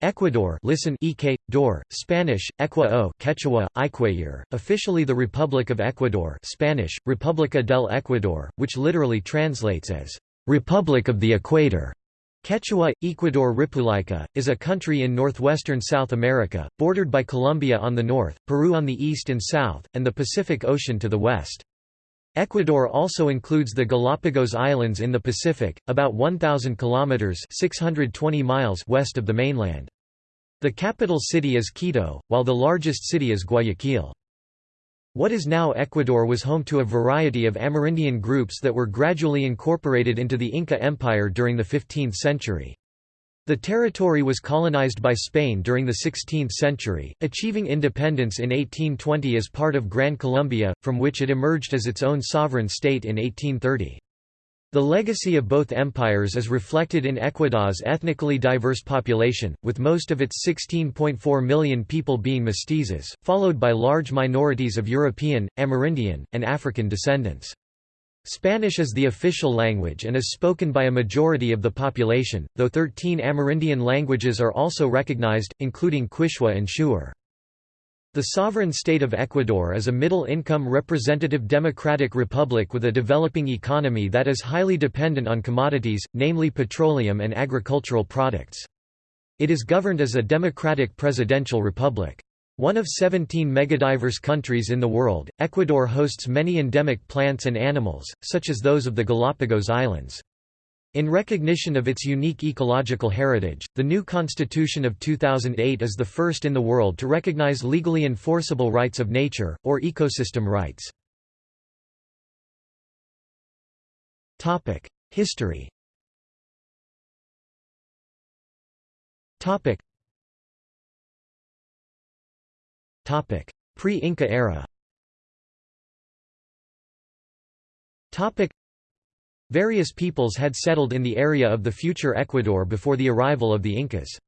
Ecuador listen EK, Dor, Spanish, Equa o Quechua, Iquayir, officially the Republic of Ecuador Spanish, República del Ecuador, which literally translates as, "...republic of the equator". Quechua, Ecuador República, is a country in northwestern South America, bordered by Colombia on the north, Peru on the east and south, and the Pacific Ocean to the west. Ecuador also includes the Galapagos Islands in the Pacific, about 1,000 kilometers (620 miles) west of the mainland. The capital city is Quito, while the largest city is Guayaquil. What is now Ecuador was home to a variety of Amerindian groups that were gradually incorporated into the Inca Empire during the 15th century. The territory was colonized by Spain during the 16th century, achieving independence in 1820 as part of Gran Colombia, from which it emerged as its own sovereign state in 1830. The legacy of both empires is reflected in Ecuador's ethnically diverse population, with most of its 16.4 million people being mestizos, followed by large minorities of European, Amerindian, and African descendants. Spanish is the official language and is spoken by a majority of the population, though 13 Amerindian languages are also recognized, including Quechua and Shuar. The sovereign state of Ecuador is a middle-income representative democratic republic with a developing economy that is highly dependent on commodities, namely petroleum and agricultural products. It is governed as a democratic presidential republic. One of 17 megadiverse countries in the world, Ecuador hosts many endemic plants and animals, such as those of the Galapagos Islands. In recognition of its unique ecological heritage, the new Constitution of 2008 is the first in the world to recognize legally enforceable rights of nature, or ecosystem rights. History Pre-Inca era Various peoples had settled in the area of the future Ecuador before the arrival of the Incas.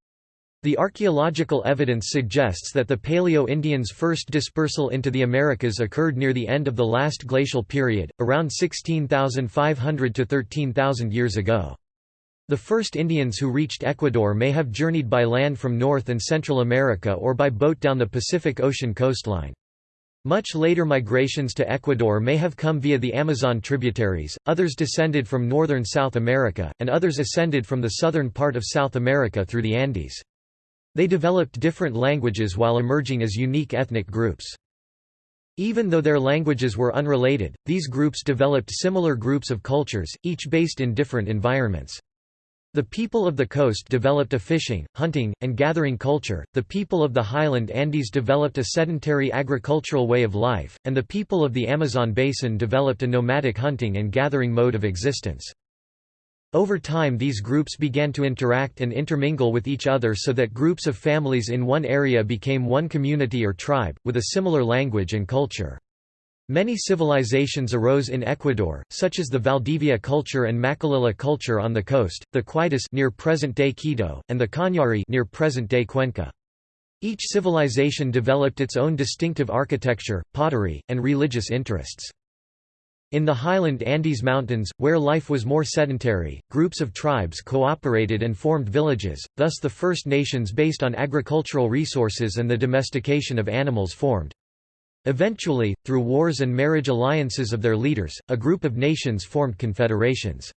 The archaeological evidence suggests that the Paleo-Indians' first dispersal into the Americas occurred near the end of the last glacial period, around 16,500 to 13,000 years ago. The first Indians who reached Ecuador may have journeyed by land from North and Central America or by boat down the Pacific Ocean coastline. Much later migrations to Ecuador may have come via the Amazon tributaries, others descended from northern South America, and others ascended from the southern part of South America through the Andes. They developed different languages while emerging as unique ethnic groups. Even though their languages were unrelated, these groups developed similar groups of cultures, each based in different environments. The people of the coast developed a fishing, hunting, and gathering culture, the people of the highland Andes developed a sedentary agricultural way of life, and the people of the Amazon basin developed a nomadic hunting and gathering mode of existence. Over time these groups began to interact and intermingle with each other so that groups of families in one area became one community or tribe, with a similar language and culture. Many civilizations arose in Ecuador, such as the Valdivia culture and Machalilla culture on the coast, the Quitus near present-day Quito, and the Cañari near present-day Cuenca. Each civilization developed its own distinctive architecture, pottery, and religious interests. In the highland Andes Mountains, where life was more sedentary, groups of tribes cooperated and formed villages, thus the First Nations based on agricultural resources and the domestication of animals formed. Eventually, through wars and marriage alliances of their leaders, a group of nations formed confederations.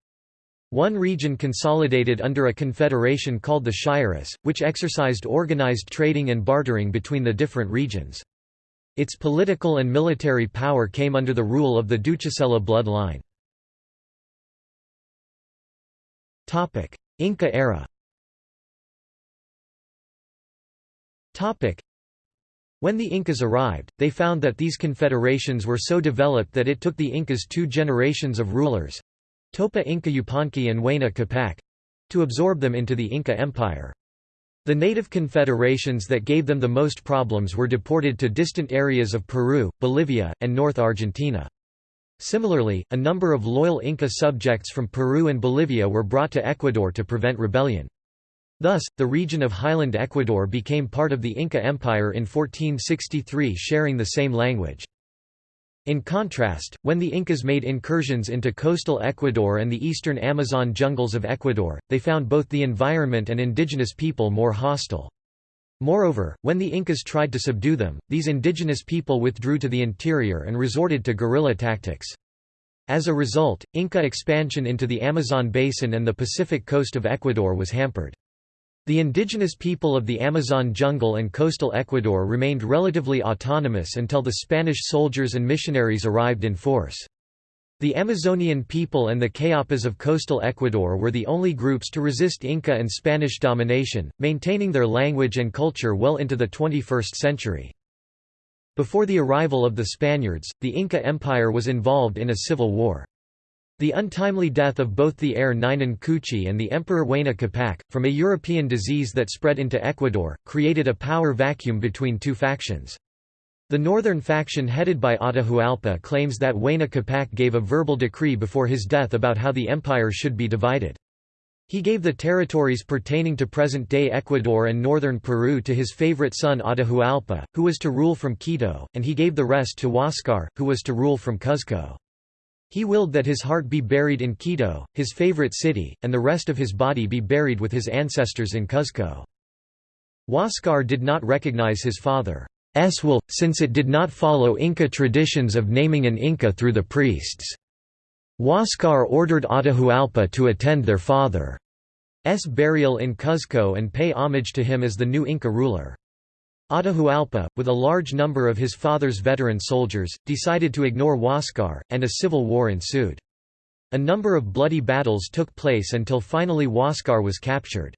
One region consolidated under a confederation called the Shyris, which exercised organized trading and bartering between the different regions. Its political and military power came under the rule of the Duchicela bloodline. Inca era when the Incas arrived, they found that these confederations were so developed that it took the Incas two generations of rulers—Topa Inca Yupanqui and Huayna Capac—to absorb them into the Inca Empire. The native confederations that gave them the most problems were deported to distant areas of Peru, Bolivia, and North Argentina. Similarly, a number of loyal Inca subjects from Peru and Bolivia were brought to Ecuador to prevent rebellion. Thus, the region of highland Ecuador became part of the Inca Empire in 1463 sharing the same language. In contrast, when the Incas made incursions into coastal Ecuador and the eastern Amazon jungles of Ecuador, they found both the environment and indigenous people more hostile. Moreover, when the Incas tried to subdue them, these indigenous people withdrew to the interior and resorted to guerrilla tactics. As a result, Inca expansion into the Amazon basin and the Pacific coast of Ecuador was hampered. The indigenous people of the Amazon jungle and coastal Ecuador remained relatively autonomous until the Spanish soldiers and missionaries arrived in force. The Amazonian people and the Cayapas of coastal Ecuador were the only groups to resist Inca and Spanish domination, maintaining their language and culture well into the 21st century. Before the arrival of the Spaniards, the Inca Empire was involved in a civil war. The untimely death of both the heir Ninan Cuyochi and the Emperor Huayna Capac, from a European disease that spread into Ecuador, created a power vacuum between two factions. The northern faction headed by Atahualpa claims that Huayna Capac gave a verbal decree before his death about how the empire should be divided. He gave the territories pertaining to present-day Ecuador and northern Peru to his favorite son Atahualpa, who was to rule from Quito, and he gave the rest to Huáscar, who was to rule from Cuzco. He willed that his heart be buried in Quito, his favorite city, and the rest of his body be buried with his ancestors in Cuzco. Huáscar did not recognize his father's will, since it did not follow Inca traditions of naming an Inca through the priests. Huáscar ordered Atahualpa to attend their father's burial in Cuzco and pay homage to him as the new Inca ruler. Atahualpa, with a large number of his father's veteran soldiers, decided to ignore Huáscar, and a civil war ensued. A number of bloody battles took place until finally Huáscar was captured.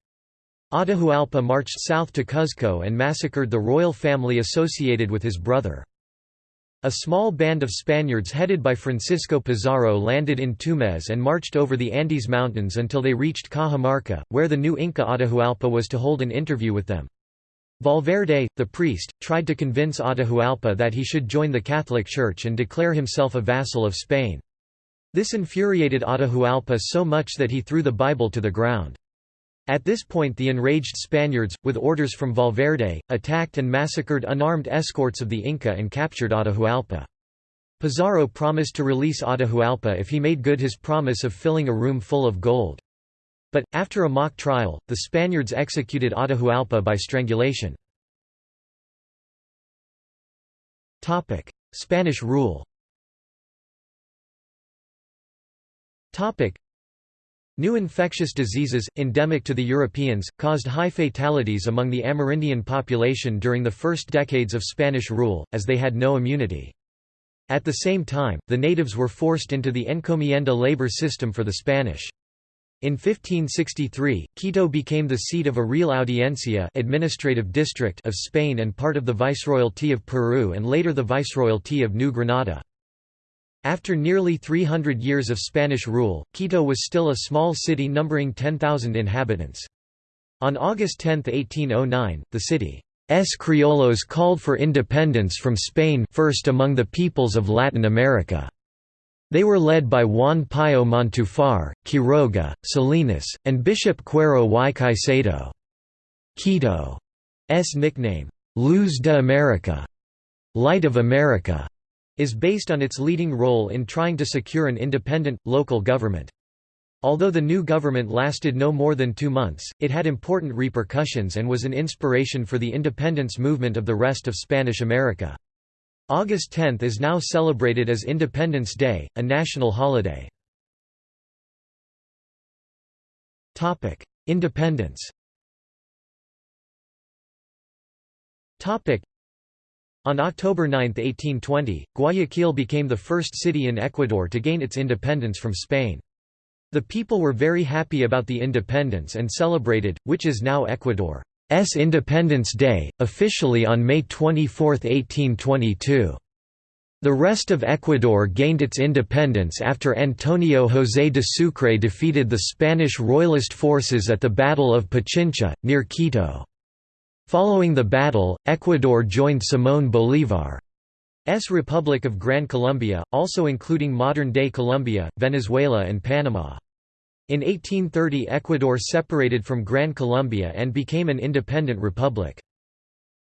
Atahualpa marched south to Cuzco and massacred the royal family associated with his brother. A small band of Spaniards headed by Francisco Pizarro landed in Tumbes and marched over the Andes Mountains until they reached Cajamarca, where the new Inca Atahualpa was to hold an interview with them. Valverde, the priest, tried to convince Atahualpa that he should join the Catholic Church and declare himself a vassal of Spain. This infuriated Atahualpa so much that he threw the Bible to the ground. At this point the enraged Spaniards, with orders from Valverde, attacked and massacred unarmed escorts of the Inca and captured Atahualpa. Pizarro promised to release Atahualpa if he made good his promise of filling a room full of gold. But, after a mock trial, the Spaniards executed Atahualpa by strangulation. Spanish rule New infectious diseases, endemic to the Europeans, caused high fatalities among the Amerindian population during the first decades of Spanish rule, as they had no immunity. At the same time, the natives were forced into the encomienda labor system for the Spanish. In 1563, Quito became the seat of a Real Audiencia administrative district of Spain and part of the Viceroyalty of Peru and later the Viceroyalty of New Granada. After nearly 300 years of Spanish rule, Quito was still a small city numbering 10,000 inhabitants. On August 10, 1809, the city's criollos called for independence from Spain first among the peoples of Latin America. They were led by Juan Pío Montúfar, Quiroga, Salinas, and Bishop Cuero y Caicedo. Quito's nickname, Luz de America, Light of America, is based on its leading role in trying to secure an independent, local government. Although the new government lasted no more than two months, it had important repercussions and was an inspiration for the independence movement of the rest of Spanish America. August 10 is now celebrated as Independence Day, a national holiday. Independence On October 9, 1820, Guayaquil became the first city in Ecuador to gain its independence from Spain. The people were very happy about the independence and celebrated, which is now Ecuador. S Independence Day, officially on May 24, 1822. The rest of Ecuador gained its independence after Antonio José de Sucre defeated the Spanish royalist forces at the Battle of Pichincha, near Quito. Following the battle, Ecuador joined Simón Bolívar's Republic of Gran Colombia, also including modern-day Colombia, Venezuela and Panama. In 1830 Ecuador separated from Gran Colombia and became an independent republic.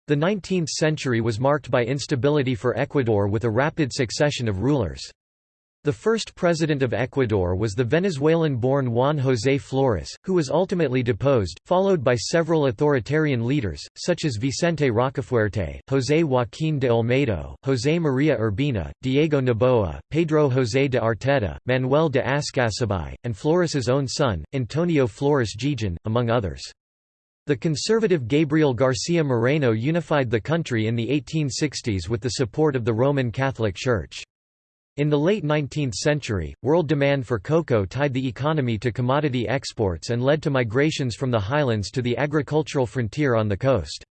The 19th century was marked by instability for Ecuador with a rapid succession of rulers. The first president of Ecuador was the Venezuelan-born Juan José Flores, who was ultimately deposed, followed by several authoritarian leaders, such as Vicente Rocafuerte, José Joaquín de Olmedo, José María Urbina, Diego Noboa, Pedro José de Arteta, Manuel de Ascásubi, and Flores's own son, Antonio Flores Jijón, among others. The conservative Gabriel García Moreno unified the country in the 1860s with the support of the Roman Catholic Church. In the late 19th century, world demand for cocoa tied the economy to commodity exports and led to migrations from the highlands to the agricultural frontier on the coast.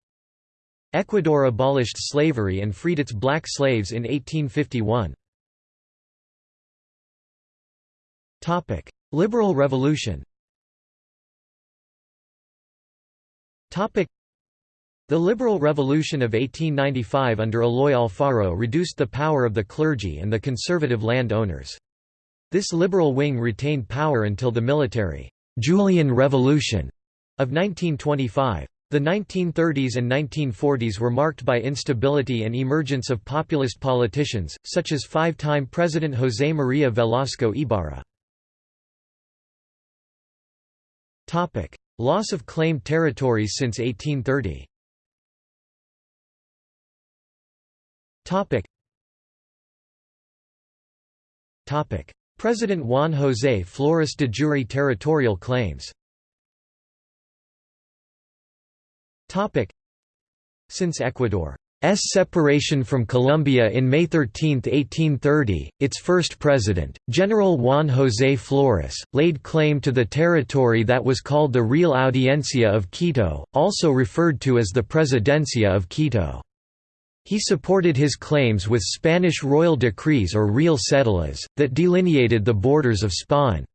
Ecuador abolished slavery and freed its black slaves in 1851. Liberal Revolution the Liberal Revolution of 1895 under Eloy Alfaro reduced the power of the clergy and the conservative land owners. This liberal wing retained power until the military Julian Revolution of 1925. The 1930s and 1940s were marked by instability and emergence of populist politicians, such as five-time President José María Velasco Ibarra. Loss of claimed territories since 1830 President Juan José Flores de jure territorial claims Topic. Since Ecuador S separation from Colombia in May 13, 1830, its first president, General Juan José Flores, laid claim to the territory that was called the Real Audiencia of Quito, also referred to as the Presidencia of Quito. He supported his claims with Spanish royal decrees or real cédulas, that delineated the borders of Spain's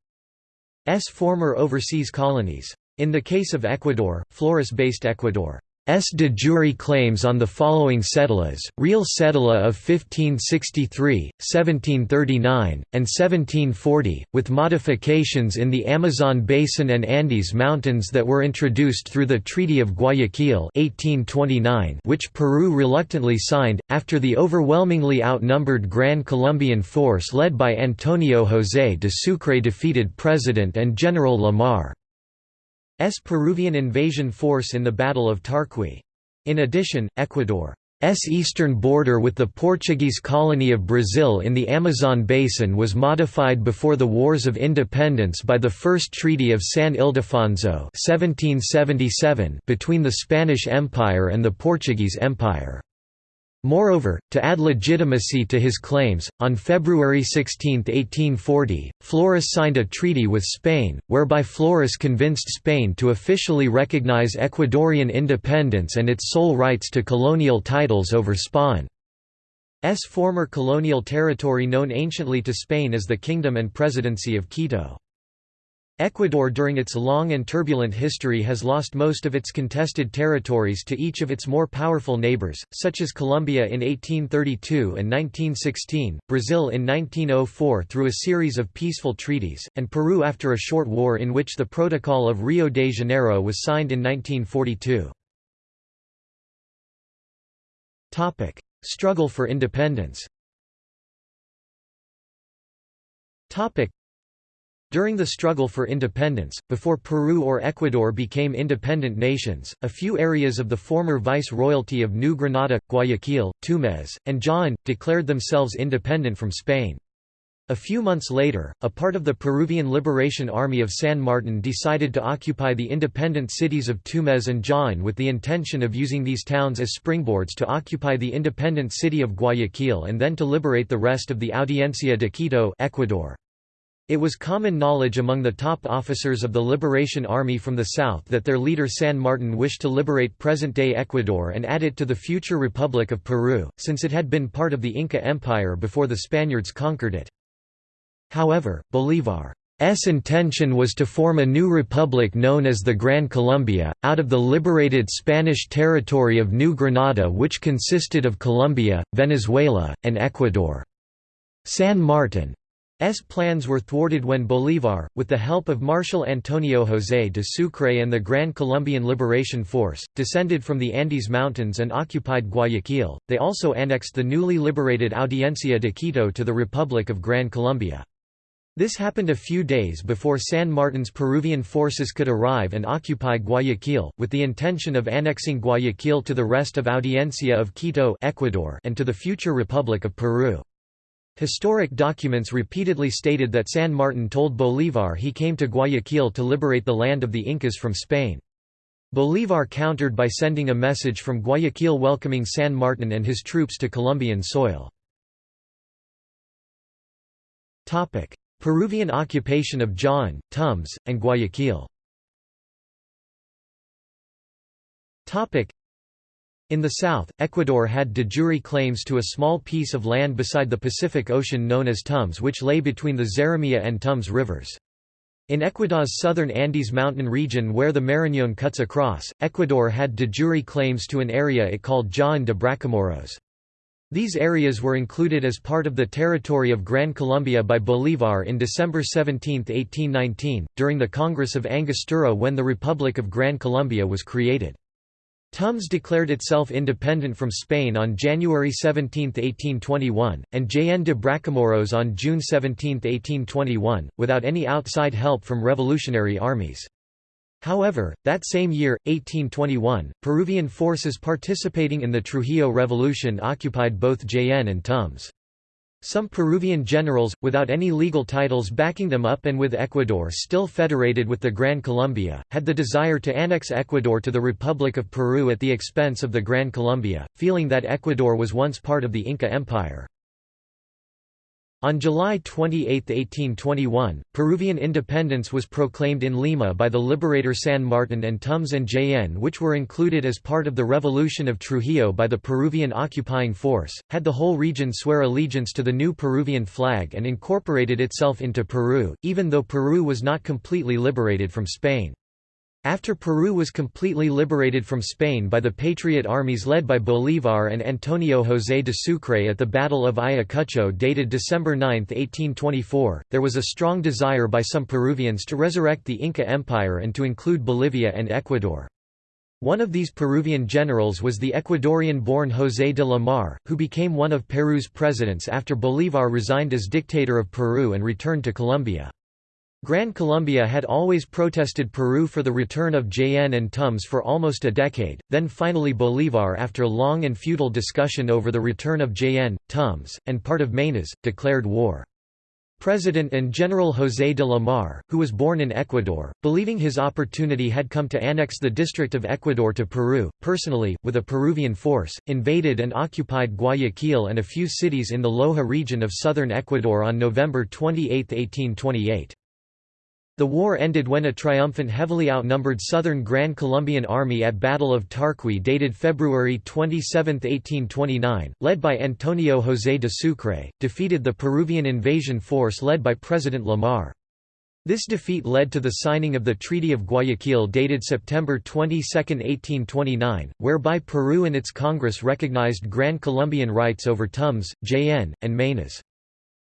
former overseas colonies. In the case of Ecuador, Flores based Ecuador S. de jure claims on the following cédulas, Real Cédula of 1563, 1739, and 1740, with modifications in the Amazon Basin and Andes Mountains that were introduced through the Treaty of Guayaquil 1829 which Peru reluctantly signed, after the overwhelmingly outnumbered Gran Colombian force led by Antonio José de Sucre defeated President and General Lamar. S Peruvian invasion force in the Battle of Tarqui. In addition, Ecuador's eastern border with the Portuguese colony of Brazil in the Amazon basin was modified before the Wars of Independence by the First Treaty of San Ildefonso 1777 between the Spanish Empire and the Portuguese Empire. Moreover, to add legitimacy to his claims, on February 16, 1840, Flores signed a treaty with Spain, whereby Flores convinced Spain to officially recognize Ecuadorian independence and its sole rights to colonial titles over Spain's former colonial territory known anciently to Spain as the Kingdom and Presidency of Quito. Ecuador during its long and turbulent history has lost most of its contested territories to each of its more powerful neighbors, such as Colombia in 1832 and 1916, Brazil in 1904 through a series of peaceful treaties, and Peru after a short war in which the Protocol of Rio de Janeiro was signed in 1942. Struggle for independence during the struggle for independence, before Peru or Ecuador became independent nations, a few areas of the former vice-royalty of New Granada, Guayaquil, Tumbes, and Jaén, declared themselves independent from Spain. A few months later, a part of the Peruvian Liberation Army of San Martin decided to occupy the independent cities of Tumbes and Jaén with the intention of using these towns as springboards to occupy the independent city of Guayaquil and then to liberate the rest of the Audiencia de Quito Ecuador. It was common knowledge among the top officers of the Liberation Army from the south that their leader San Martin wished to liberate present-day Ecuador and add it to the future Republic of Peru, since it had been part of the Inca Empire before the Spaniards conquered it. However, Bolívar's intention was to form a new republic known as the Gran Colombia, out of the liberated Spanish territory of New Granada which consisted of Colombia, Venezuela, and Ecuador. San Martin plans were thwarted when Bolívar, with the help of Marshal Antonio José de Sucre and the Grand Colombian Liberation Force, descended from the Andes Mountains and occupied Guayaquil. They also annexed the newly liberated Audiencia de Quito to the Republic of Gran Colombia. This happened a few days before San Martin's Peruvian forces could arrive and occupy Guayaquil, with the intention of annexing Guayaquil to the rest of Audiencia of Quito Ecuador and to the future Republic of Peru. Historic documents repeatedly stated that San Martin told Bolívar he came to Guayaquil to liberate the land of the Incas from Spain. Bolívar countered by sending a message from Guayaquil welcoming San Martin and his troops to Colombian soil. Peruvian occupation of Jaén, Tumbes, and Guayaquil in the south, Ecuador had de jure claims to a small piece of land beside the Pacific Ocean known as Tumbes which lay between the Zarumilla and Tumbes rivers. In Ecuador's southern Andes mountain region where the Marañón cuts across, Ecuador had de jure claims to an area it called Jaén de Bracamoros. These areas were included as part of the territory of Gran Colombia by Bolívar in December 17, 1819, during the Congress of Angostura when the Republic of Gran Colombia was created. Tumbes declared itself independent from Spain on January 17, 1821, and Jaén de Bracamoros on June 17, 1821, without any outside help from revolutionary armies. However, that same year, 1821, Peruvian forces participating in the Trujillo Revolution occupied both Jaén and Tumbes. Some Peruvian generals, without any legal titles backing them up and with Ecuador still federated with the Gran Colombia, had the desire to annex Ecuador to the Republic of Peru at the expense of the Gran Colombia, feeling that Ecuador was once part of the Inca Empire. On July 28, 1821, Peruvian independence was proclaimed in Lima by the liberator San Martin and Tumbes and Jaén which were included as part of the Revolution of Trujillo by the Peruvian occupying force, had the whole region swear allegiance to the new Peruvian flag and incorporated itself into Peru, even though Peru was not completely liberated from Spain. After Peru was completely liberated from Spain by the Patriot armies led by Bolívar and Antonio José de Sucre at the Battle of Ayacucho dated December 9, 1824, there was a strong desire by some Peruvians to resurrect the Inca Empire and to include Bolivia and Ecuador. One of these Peruvian generals was the Ecuadorian-born José de la Mar, who became one of Peru's presidents after Bolívar resigned as dictator of Peru and returned to Colombia. Gran Colombia had always protested Peru for the return of Jaén and Tumbes for almost a decade, then finally Bolívar after long and futile discussion over the return of Jaén, Tumbes, and part of Maynas, declared war. President and General José de la Mar, who was born in Ecuador, believing his opportunity had come to annex the district of Ecuador to Peru, personally, with a Peruvian force, invaded and occupied Guayaquil and a few cities in the Loja region of southern Ecuador on November 28, 1828. The war ended when a triumphant heavily outnumbered southern Grand Colombian army at Battle of Tarqui dated February 27, 1829, led by Antonio José de Sucre, defeated the Peruvian invasion force led by President Lamar. This defeat led to the signing of the Treaty of Guayaquil dated September 22, 1829, whereby Peru and its Congress recognized Grand Colombian rights over Tumbes, Jaén, and Maynas.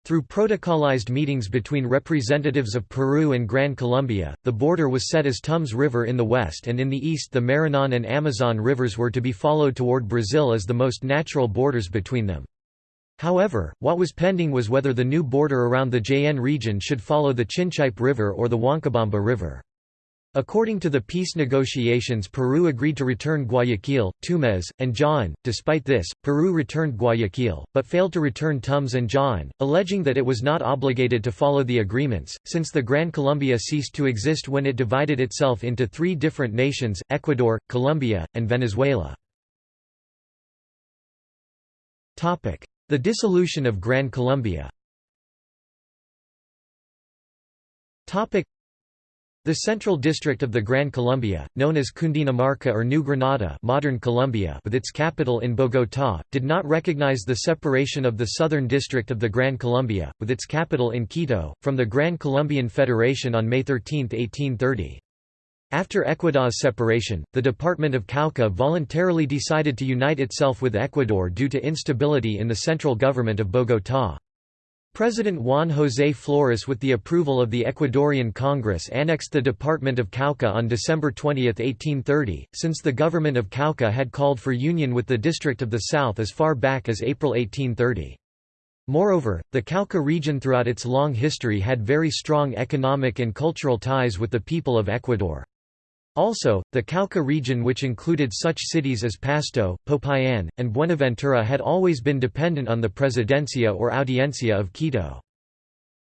Through protocolized meetings between representatives of Peru and Gran Colombia, the border was set as Tumbes River in the west and in the east the Marañón and Amazon rivers were to be followed toward Brazil as the most natural borders between them. However, what was pending was whether the new border around the Jaén region should follow the Chinchipe River or the Huancabamba River. According to the peace negotiations Peru agreed to return Guayaquil, Tumbes, and Jaén. Despite this, Peru returned Guayaquil, but failed to return Tumbes and Jaén, alleging that it was not obligated to follow the agreements, since the Gran Colombia ceased to exist when it divided itself into three different nations, Ecuador, Colombia, and Venezuela. The dissolution of Gran Colombia the Central District of the Gran Colombia, known as Cundinamarca or New Granada modern Colombia with its capital in Bogotá, did not recognize the separation of the Southern District of the Gran Colombia, with its capital in Quito, from the Gran Colombian Federation on May 13, 1830. After Ecuador's separation, the Department of Cauca voluntarily decided to unite itself with Ecuador due to instability in the central government of Bogotá. President Juan José Flores with the approval of the Ecuadorian Congress annexed the Department of Cauca on December 20, 1830, since the government of Cauca had called for union with the District of the South as far back as April 1830. Moreover, the Cauca region throughout its long history had very strong economic and cultural ties with the people of Ecuador. Also, the Cauca region which included such cities as Pasto, Popayan, and Buenaventura had always been dependent on the Presidencia or Audiencia of Quito.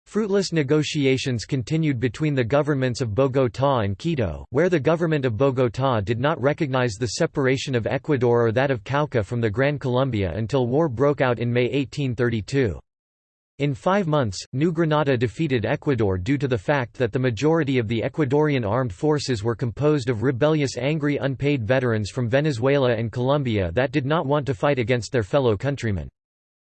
Fruitless negotiations continued between the governments of Bogotá and Quito, where the government of Bogotá did not recognize the separation of Ecuador or that of Cauca from the Gran Colombia until war broke out in May 1832. In five months, New Granada defeated Ecuador due to the fact that the majority of the Ecuadorian armed forces were composed of rebellious angry unpaid veterans from Venezuela and Colombia that did not want to fight against their fellow countrymen.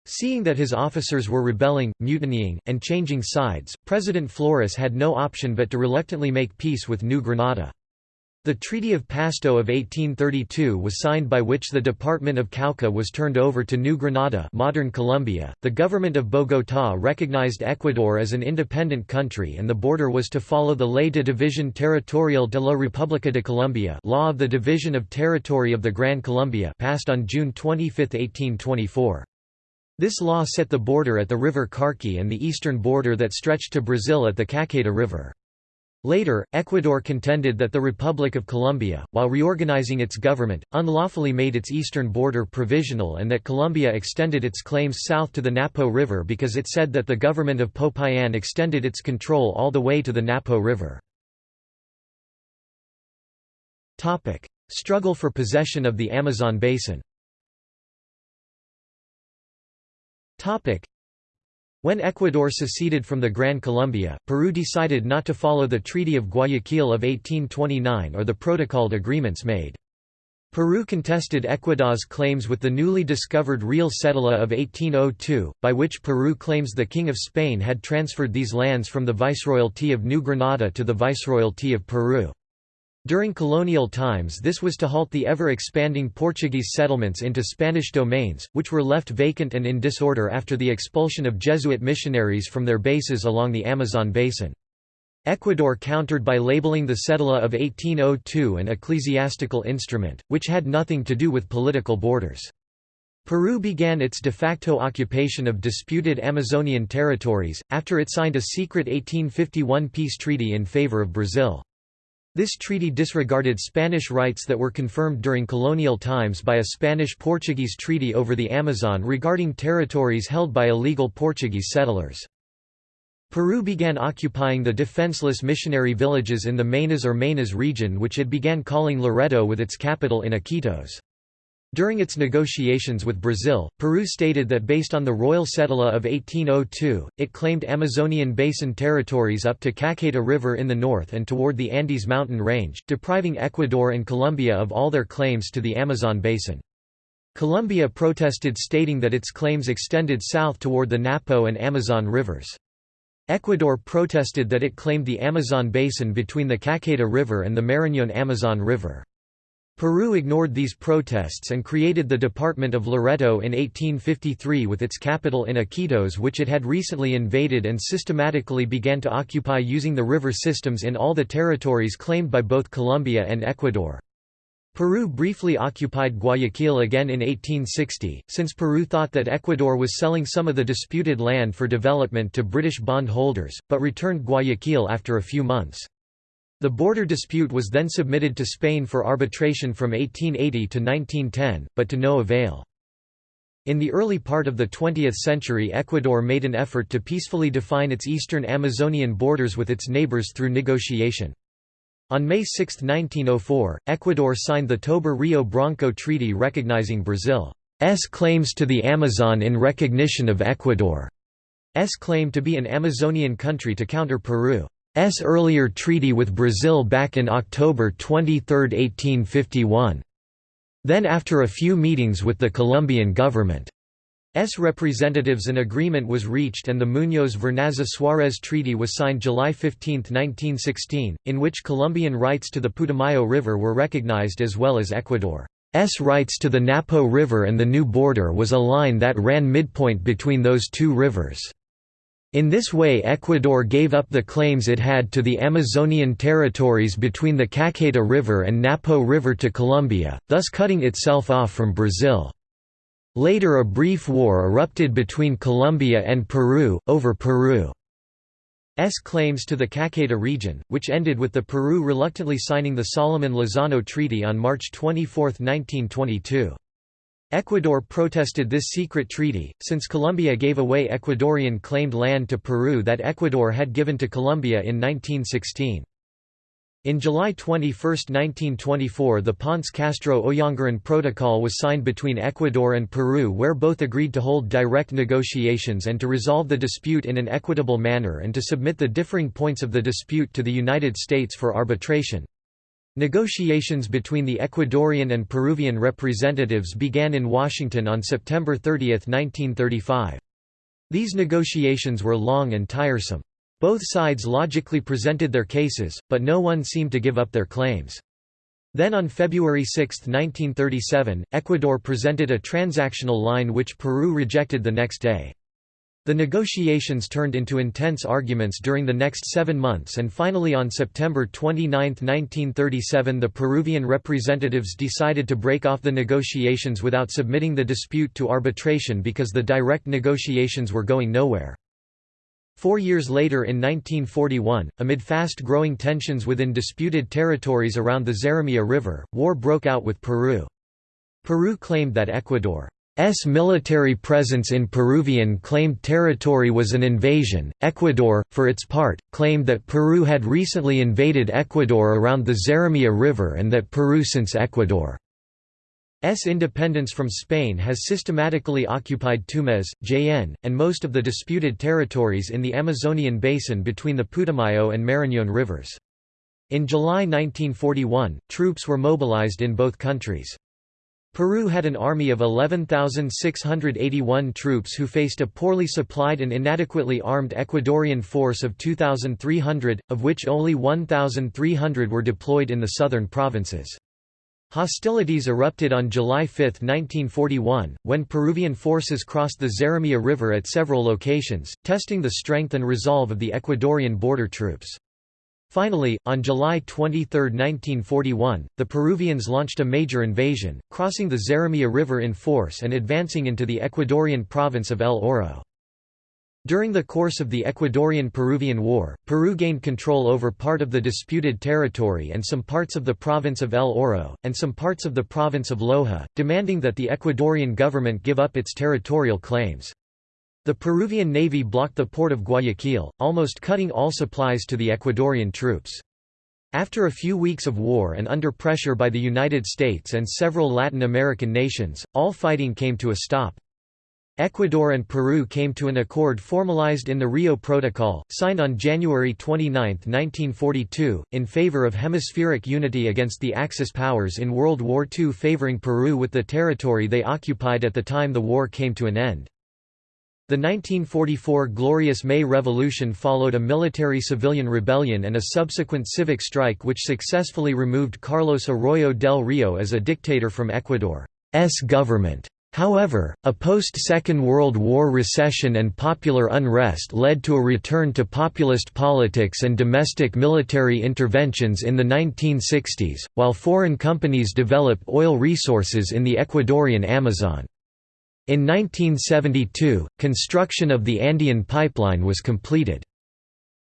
Seeing that his officers were rebelling, mutinying, and changing sides, President Flores had no option but to reluctantly make peace with New Granada. The Treaty of Pasto of 1832 was signed by which the Department of Cauca was turned over to New Granada modern Colombia. .The government of Bogotá recognized Ecuador as an independent country and the border was to follow the Ley de División Territorial de la República de Colombia Law of the Division of Territory of the Gran Colombia passed on June 25, 1824. This law set the border at the river Carchi and the eastern border that stretched to Brazil at the Caqueta River. Later, Ecuador contended that the Republic of Colombia, while reorganizing its government, unlawfully made its eastern border provisional and that Colombia extended its claims south to the Napo River because it said that the government of Popayan extended its control all the way to the Napo River. Struggle for possession of the Amazon basin when Ecuador seceded from the Gran Colombia, Peru decided not to follow the Treaty of Guayaquil of 1829 or the protocolled agreements made. Peru contested Ecuador's claims with the newly discovered Real Cedula of 1802, by which Peru claims the King of Spain had transferred these lands from the Viceroyalty of New Granada to the Viceroyalty of Peru. During colonial times this was to halt the ever-expanding Portuguese settlements into Spanish domains, which were left vacant and in disorder after the expulsion of Jesuit missionaries from their bases along the Amazon basin. Ecuador countered by labeling the Cedula of 1802 an ecclesiastical instrument, which had nothing to do with political borders. Peru began its de facto occupation of disputed Amazonian territories, after it signed a secret 1851 peace treaty in favor of Brazil. This treaty disregarded Spanish rights that were confirmed during colonial times by a Spanish-Portuguese treaty over the Amazon regarding territories held by illegal Portuguese settlers. Peru began occupying the defenseless missionary villages in the Maynas or Maynas region which it began calling Loreto with its capital in Iquitos. During its negotiations with Brazil, Peru stated that based on the Royal Cedula of 1802, it claimed Amazonian basin territories up to Caqueta River in the north and toward the Andes mountain range, depriving Ecuador and Colombia of all their claims to the Amazon basin. Colombia protested stating that its claims extended south toward the Napo and Amazon rivers. Ecuador protested that it claimed the Amazon basin between the Caqueta River and the Marañón-Amazon River. Peru ignored these protests and created the Department of Loreto in 1853 with its capital in Iquitos which it had recently invaded and systematically began to occupy using the river systems in all the territories claimed by both Colombia and Ecuador. Peru briefly occupied Guayaquil again in 1860, since Peru thought that Ecuador was selling some of the disputed land for development to British bond holders, but returned Guayaquil after a few months. The border dispute was then submitted to Spain for arbitration from 1880 to 1910, but to no avail. In the early part of the 20th century Ecuador made an effort to peacefully define its eastern Amazonian borders with its neighbors through negotiation. On May 6, 1904, Ecuador signed the Tobar-Rio Branco Treaty recognizing Brazil's claims to the Amazon in recognition of Ecuador's claim to be an Amazonian country to counter Peru. S. earlier treaty with Brazil back in October 23, 1851. Then after a few meetings with the Colombian government, S. representatives an agreement was reached and the Muñoz-Vernazza-Suárez Treaty was signed July 15, 1916, in which Colombian rights to the Putumayo River were recognized as well as Ecuador's rights to the Napo River and the new border was a line that ran midpoint between those two rivers. In this way Ecuador gave up the claims it had to the Amazonian territories between the Caqueta River and Napo River to Colombia, thus cutting itself off from Brazil. Later a brief war erupted between Colombia and Peru, over Peru's claims to the Caqueta region, which ended with the Peru reluctantly signing the Salomón-Lozano Treaty on March 24, 1922. Ecuador protested this secret treaty, since Colombia gave away Ecuadorian claimed land to Peru that Ecuador had given to Colombia in 1916. In July 21, 1924 the Ponce-Castro-Oyanguren Protocol was signed between Ecuador and Peru where both agreed to hold direct negotiations and to resolve the dispute in an equitable manner and to submit the differing points of the dispute to the United States for arbitration. Negotiations between the Ecuadorian and Peruvian representatives began in Washington on September 30, 1935. These negotiations were long and tiresome. Both sides logically presented their cases, but no one seemed to give up their claims. Then on February 6, 1937, Ecuador presented a transactional line which Peru rejected the next day. The negotiations turned into intense arguments during the next seven months and finally on September 29, 1937 the Peruvian representatives decided to break off the negotiations without submitting the dispute to arbitration because the direct negotiations were going nowhere. Four years later in 1941, amid fast-growing tensions within disputed territories around the Zarumilla River, war broke out with Peru. Peru claimed that Ecuador S military presence in Peruvian claimed territory was an invasion. Ecuador, for its part, claimed that Peru had recently invaded Ecuador around the Zarumilla River and that Peru since Ecuador's independence from Spain has systematically occupied Tumbes, Jaen, and most of the disputed territories in the Amazonian basin between the Putumayo and Marañón rivers. In July 1941, troops were mobilized in both countries. Peru had an army of 11,681 troops who faced a poorly supplied and inadequately armed Ecuadorian force of 2,300, of which only 1,300 were deployed in the southern provinces. Hostilities erupted on July 5, 1941, when Peruvian forces crossed the Zarumilla River at several locations, testing the strength and resolve of the Ecuadorian border troops. Finally, on July 23, 1941, the Peruvians launched a major invasion, crossing the Zarumilla River in force and advancing into the Ecuadorian province of El Oro. During the course of the Ecuadorian–Peruvian War, Peru gained control over part of the disputed territory and some parts of the province of El Oro, and some parts of the province of Loja, demanding that the Ecuadorian government give up its territorial claims. The Peruvian navy blocked the port of Guayaquil, almost cutting all supplies to the Ecuadorian troops. After a few weeks of war and under pressure by the United States and several Latin American nations, all fighting came to a stop. Ecuador and Peru came to an accord formalized in the Rio Protocol, signed on January 29, 1942, in favor of hemispheric unity against the Axis powers in World War II favoring Peru with the territory they occupied at the time the war came to an end. The 1944 Glorious May Revolution followed a military-civilian rebellion and a subsequent civic strike which successfully removed Carlos Arroyo del Rio as a dictator from Ecuador's government. However, a post-Second World War recession and popular unrest led to a return to populist politics and domestic military interventions in the 1960s, while foreign companies developed oil resources in the Ecuadorian Amazon. In 1972, construction of the Andean Pipeline was completed.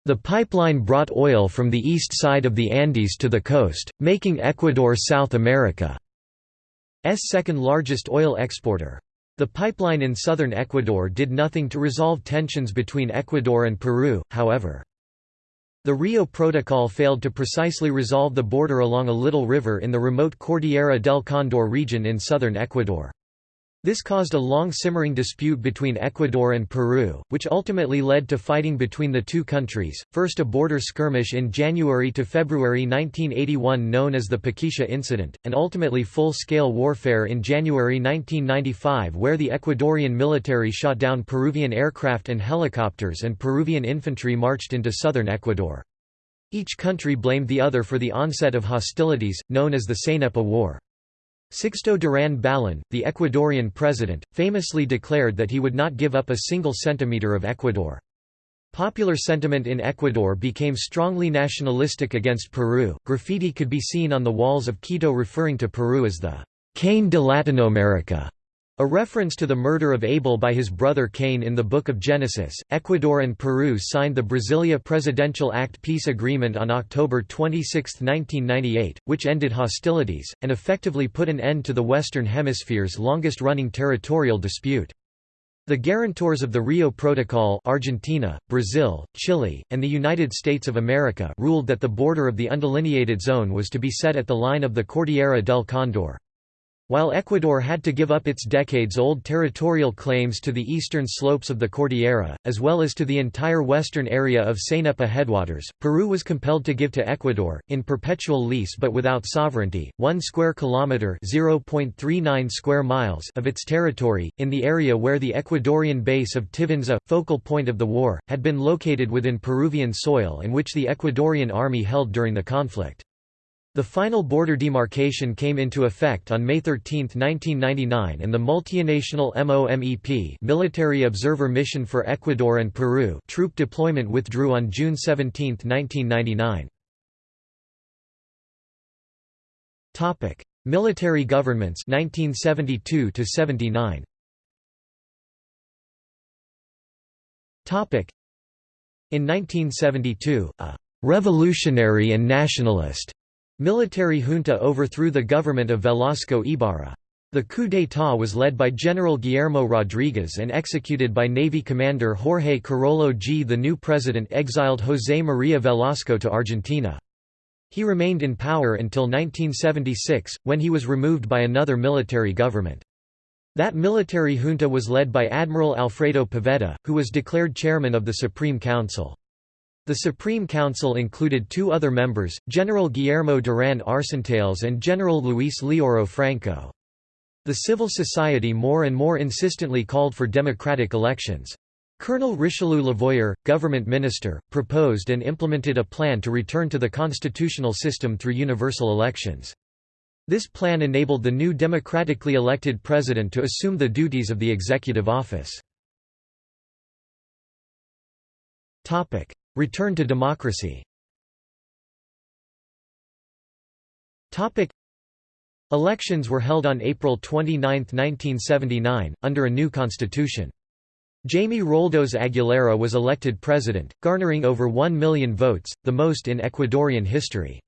The pipeline brought oil from the east side of the Andes to the coast, making Ecuador South America's second largest oil exporter. The pipeline in southern Ecuador did nothing to resolve tensions between Ecuador and Peru, however. The Rio Protocol failed to precisely resolve the border along a little river in the remote Cordillera del Condor region in southern Ecuador. This caused a long simmering dispute between Ecuador and Peru, which ultimately led to fighting between the two countries, first a border skirmish in January to February 1981 known as the Paquisha Incident, and ultimately full-scale warfare in January 1995 where the Ecuadorian military shot down Peruvian aircraft and helicopters and Peruvian infantry marched into southern Ecuador. Each country blamed the other for the onset of hostilities, known as the Cenepa War. Sixto Durán Ballén, the Ecuadorian president, famously declared that he would not give up a single centimeter of Ecuador. Popular sentiment in Ecuador became strongly nationalistic against Peru. Graffiti could be seen on the walls of Quito referring to Peru as the Cain de Latinoamerica. A reference to the murder of Abel by his brother Cain in the Book of Genesis. Ecuador and Peru signed the Brasilia Presidential Act peace agreement on October 26, 1998, which ended hostilities, and effectively put an end to the Western Hemisphere's longest running territorial dispute. The guarantors of the Rio Protocol Argentina, Brazil, Chile, and the United States of America ruled that the border of the undelineated zone was to be set at the line of the Cordillera del Condor. While Ecuador had to give up its decades-old territorial claims to the eastern slopes of the Cordillera, as well as to the entire western area of Cenepa headwaters, Peru was compelled to give to Ecuador, in perpetual lease but without sovereignty, 1 square kilometre (0.39 square miles) of its territory, in the area where the Ecuadorian base of Tiwintza, focal point of the war, had been located within Peruvian soil and which the Ecuadorian army held during the conflict. The final border demarcation came into effect on May 13, 1999 and the multinational MOMEP Military Observer Mission for Ecuador and Peru troop deployment withdrew on June 17, 1999. Topic: Military governments 1972 79. Topic: In 1972, a revolutionary and nationalist Military junta overthrew the government of Velasco Ibarra. The coup d'état was led by General Guillermo Rodriguez and executed by Navy commander Jorge Queirolo G. The new president exiled José María Velasco to Argentina. He remained in power until 1976, when he was removed by another military government. That military junta was led by Admiral Alfredo Poveda, who was declared chairman of the Supreme Council. The Supreme Council included two other members, General Guillermo Durán Arcentales and General Luis Leoro Franco. The civil society more and more insistently called for democratic elections. Colonel Richelieu Levoyer, government minister, proposed and implemented a plan to return to the constitutional system through universal elections. This plan enabled the new democratically elected president to assume the duties of the executive office. Return to democracy Elections were held on April 29, 1979, under a new constitution. Jaime Roldos Aguilera was elected president, garnering over 1 million votes, the most in Ecuadorian history.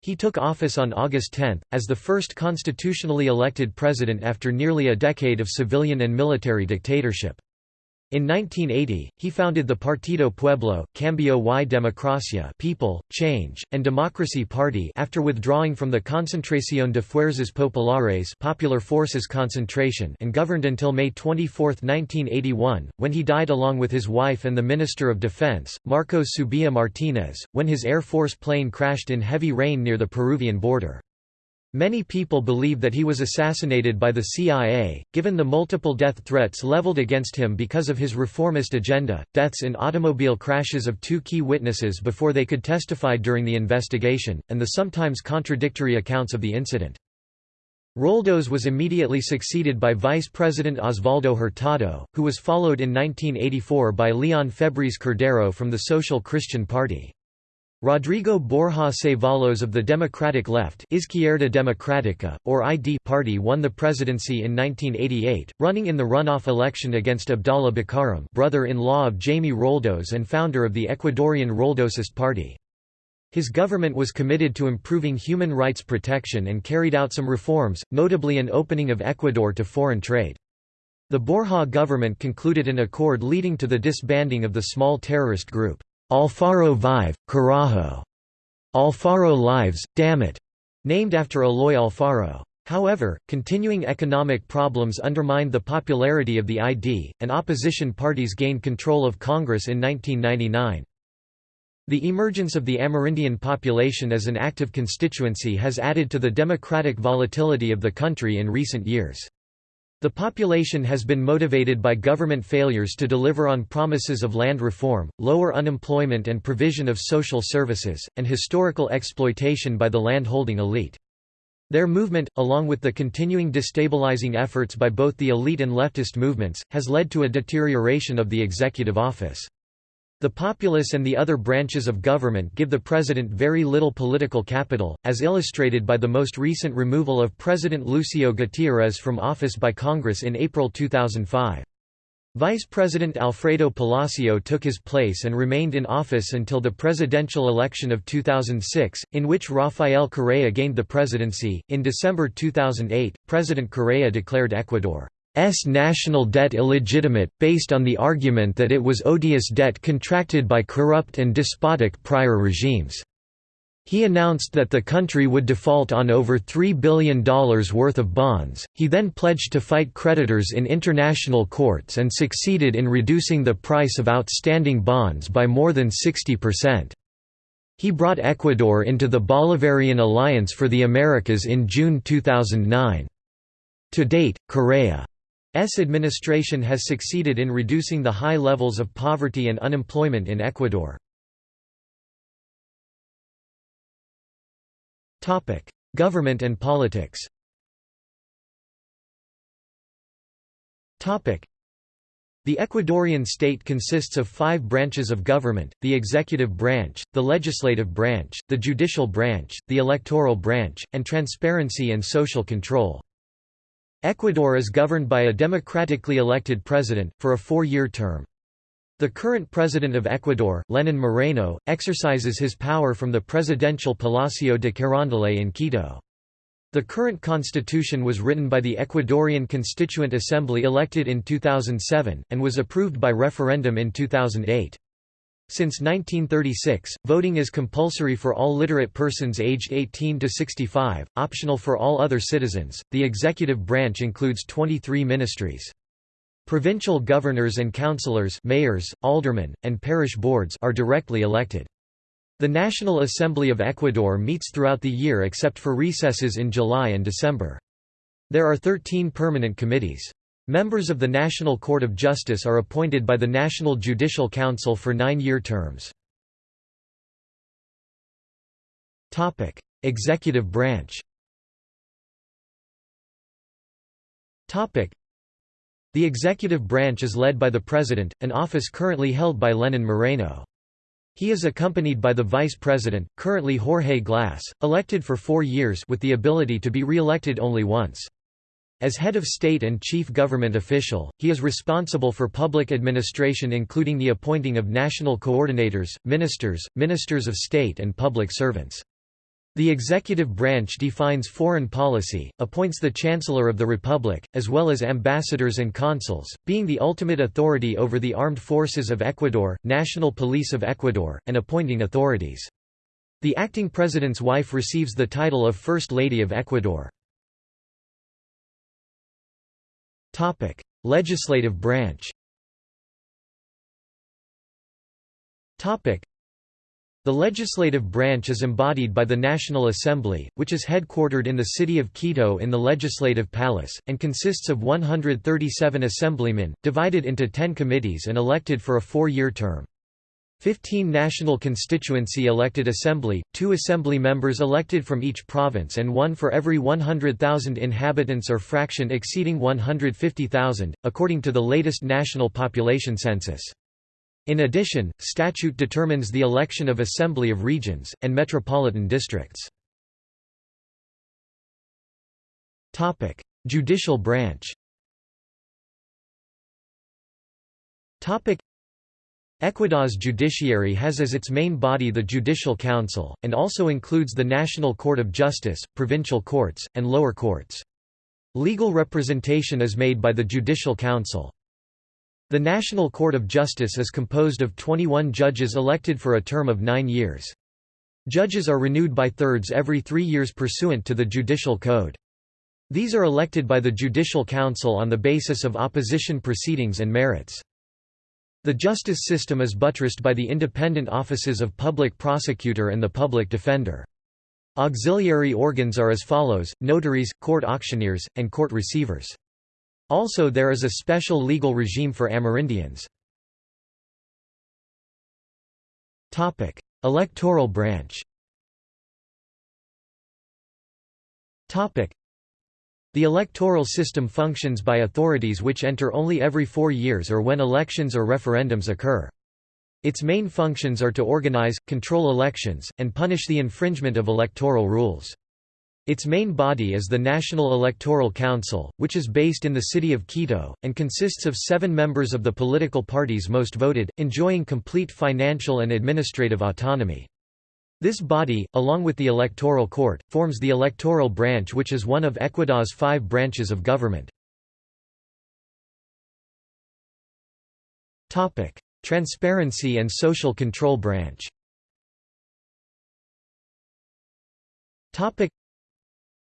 He took office on August 10, as the first constitutionally elected president after nearly a decade of civilian and military dictatorship. In 1980, he founded the Partido Pueblo, Cambio y Democracia People, Change, and Democracy Party after withdrawing from the Concentración de Fuerzas Populares Popular Forces Concentration and governed until May 24, 1981, when he died along with his wife and the Minister of Defense, Marcos Subia Martínez, when his Air Force plane crashed in heavy rain near the Peruvian border. Many people believe that he was assassinated by the CIA, given the multiple death threats leveled against him because of his reformist agenda, deaths in automobile crashes of two key witnesses before they could testify during the investigation, and the sometimes contradictory accounts of the incident. Roldos was immediately succeeded by Vice President Osvaldo Hurtado, who was followed in 1984 by Leon Febres Cordero from the Social Christian Party. Rodrigo Borja Ceballos of the Democratic Left Izquierda Democrática, or ID party won the presidency in 1988, running in the runoff election against Abdallah Bucaram brother-in-law of Jaime Roldos and founder of the Ecuadorian Roldosist Party. His government was committed to improving human rights protection and carried out some reforms, notably an opening of Ecuador to foreign trade. The Borja government concluded an accord leading to the disbanding of the small terrorist group. Alfaro Vive, Carajo. Alfaro Lives, damn it, named after Eloy Alfaro. However, continuing economic problems undermined the popularity of the ID, and opposition parties gained control of Congress in 1999. The emergence of the Amerindian population as an active constituency has added to the democratic volatility of the country in recent years. The population has been motivated by government failures to deliver on promises of land reform, lower unemployment and provision of social services, and historical exploitation by the landholding elite. Their movement, along with the continuing destabilizing efforts by both the elite and leftist movements, has led to a deterioration of the executive office. The populace and the other branches of government give the president very little political capital, as illustrated by the most recent removal of President Lucio Gutiérrez from office by Congress in April 2005. Vice President Alfredo Palacio took his place and remained in office until the presidential election of 2006, in which Rafael Correa gained the presidency. In December 2008, President Correa declared Ecuador S national debt illegitimate, based on the argument that it was odious debt contracted by corrupt and despotic prior regimes. He announced that the country would default on over $3 billion worth of bonds. He then pledged to fight creditors in international courts and succeeded in reducing the price of outstanding bonds by more than 60%. He brought Ecuador into the Bolivarian Alliance for the Americas in June 2009. To date, Correa administration has succeeded in reducing the high levels of poverty and unemployment in Ecuador. Government and politics the Ecuadorian state consists of five branches of government, the executive branch, the legislative branch, the judicial branch, the electoral branch, and transparency and social control. Ecuador is governed by a democratically elected president, for a four-year term. The current president of Ecuador, Lenin Moreno, exercises his power from the presidential Palacio de Carondelet in Quito. The current constitution was written by the Ecuadorian Constituent Assembly elected in 2007, and was approved by referendum in 2008. Since 1936, voting is compulsory for all literate persons aged 18 to 65, optional for all other citizens. The executive branch includes 23 ministries. Provincial governors and councillors, mayors, aldermen, and parish boards are directly elected. The National Assembly of Ecuador meets throughout the year except for recesses in July and December. There are 13 permanent committees. Members of the National Court of Justice are appointed by the National Judicial Council for nine-year terms. Executive branch The executive branch is led by the President, an office currently held by Lenin Moreno. He is accompanied by the Vice President, currently Jorge Glass, elected for four years with the ability to be re-elected only once. As head of state and chief government official, he is responsible for public administration including the appointing of national coordinators, ministers, ministers of state and public servants. The executive branch defines foreign policy, appoints the Chancellor of the Republic, as well as ambassadors and consuls, being the ultimate authority over the armed forces of Ecuador, National Police of Ecuador, and appointing authorities. The acting president's wife receives the title of First Lady of Ecuador. Topic: Legislative branch. Topic: The legislative branch is embodied by the National Assembly, which is headquartered in the city of Quito in the Legislative Palace, and consists of 137 assemblymen, divided into 10 committees and elected for a four-year term. 15 national constituency elected assembly, two assembly members elected from each province and one for every 100,000 inhabitants or fraction exceeding 150,000, according to the latest national population census. In addition, statute determines the election of Assembly of Regions, and metropolitan districts. Judicial branch Ecuador's judiciary has as its main body the Judicial Council, and also includes the National Court of Justice, provincial courts, and lower courts. Legal representation is made by the Judicial Council. The National Court of Justice is composed of 21 judges elected for a term of nine years. Judges are renewed by thirds every three years pursuant to the Judicial Code. These are elected by the Judicial Council on the basis of opposition proceedings and merits. The justice system is buttressed by the independent offices of public prosecutor and the public defender. Auxiliary organs are as follows, notaries, court auctioneers, and court receivers. Also there is a special legal regime for Amerindians. Electoral branch the electoral system functions by authorities which enter only every four years or when elections or referendums occur. Its main functions are to organize, control elections, and punish the infringement of electoral rules. Its main body is the National Electoral Council, which is based in the city of Quito, and consists of seven members of the political parties most voted, enjoying complete financial and administrative autonomy. This body, along with the Electoral Court, forms the electoral branch which is one of Ecuador's five branches of government. Transparency and Social Control Branch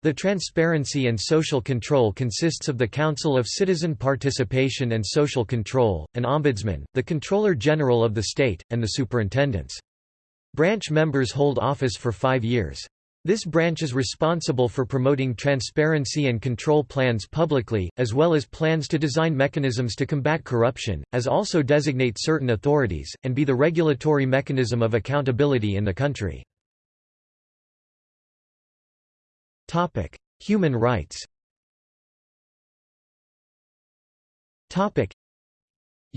the Transparency and Social Control consists of the Council of Citizen Participation and Social Control, an ombudsman, the Controller General of the state, and the superintendents. Branch members hold office for five years. This branch is responsible for promoting transparency and control plans publicly, as well as plans to design mechanisms to combat corruption, as also designate certain authorities, and be the regulatory mechanism of accountability in the country. Human rights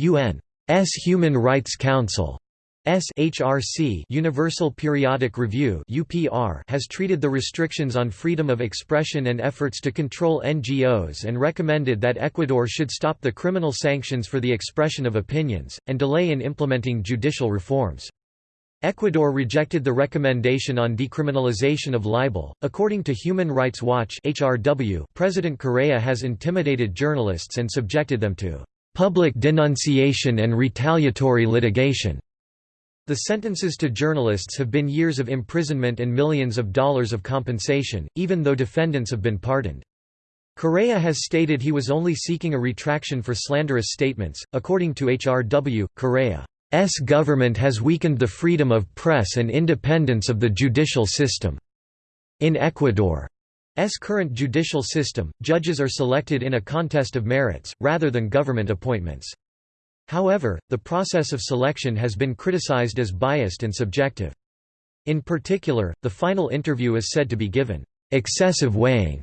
UN's Human Rights Council SHRC Universal Periodic Review UPR has treated the restrictions on freedom of expression and efforts to control NGOs and recommended that Ecuador should stop the criminal sanctions for the expression of opinions, and delay in implementing judicial reforms. Ecuador rejected the recommendation on decriminalization of libel. According to Human Rights Watch (HRW), President Correa has intimidated journalists and subjected them to public denunciation and retaliatory litigation. The sentences to journalists have been years of imprisonment and millions of dollars of compensation, even though defendants have been pardoned. Correa has stated he was only seeking a retraction for slanderous statements. According to HRW, Correa's government has weakened the freedom of press and independence of the judicial system. In Ecuador's current judicial system, judges are selected in a contest of merits, rather than government appointments. However, the process of selection has been criticized as biased and subjective. In particular, the final interview is said to be given excessive weighing.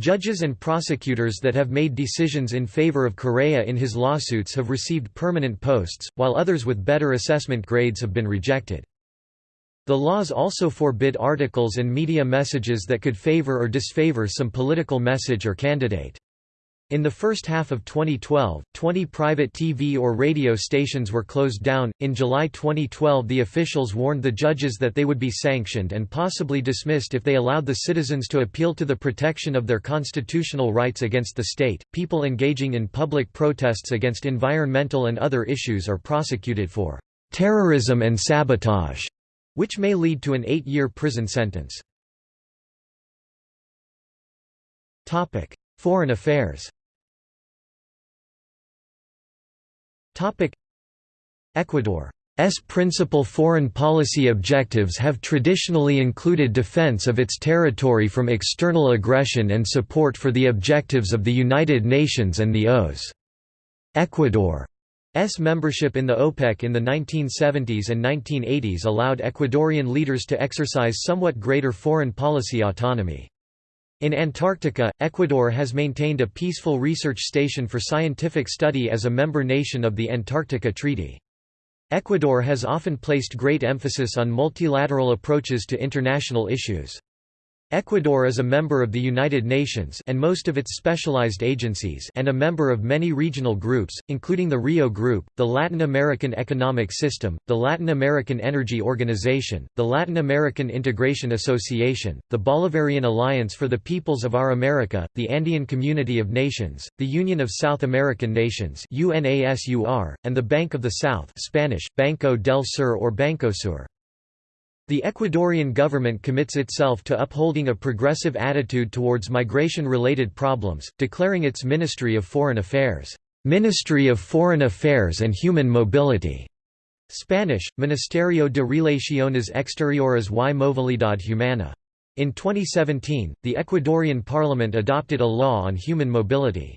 Judges and prosecutors that have made decisions in favor of Correa in his lawsuits have received permanent posts, while others with better assessment grades have been rejected. The laws also forbid articles and media messages that could favor or disfavor some political message or candidate. In the first half of 2012, 20 private TV or radio stations were closed down. In July 2012, the officials warned the judges that they would be sanctioned and possibly dismissed if they allowed the citizens to appeal to the protection of their constitutional rights against the state. People engaging in public protests against environmental and other issues are prosecuted for terrorism and sabotage, which may lead to an eight year prison sentence. Topic. Foreign affairs Ecuador's principal foreign policy objectives have traditionally included defense of its territory from external aggression and support for the objectives of the United Nations and the OAS. Ecuador's membership in the OPEC in the 1970s and 1980s allowed Ecuadorian leaders to exercise somewhat greater foreign policy autonomy. In Antarctica, Ecuador has maintained a peaceful research station for scientific study as a member nation of the Antarctica Treaty. Ecuador has often placed great emphasis on multilateral approaches to international issues. Ecuador is a member of the United Nations and most of its specialized agencies and a member of many regional groups, including the Rio Group, the Latin American Economic System, the Latin American Energy Organization, the Latin American Integration Association, the Bolivarian Alliance for the Peoples of Our America, the Andean Community of Nations, the Union of South American Nations UNASUR, and the Bank of the South Spanish, Banco del Sur or Bancosur. The Ecuadorian government commits itself to upholding a progressive attitude towards migration-related problems, declaring its Ministry of Foreign Affairs, "'Ministry of Foreign Affairs and Human Mobility' Spanish, Ministerio de Relaciones Exteriores y Movilidad Humana. In 2017, the Ecuadorian parliament adopted a law on human mobility.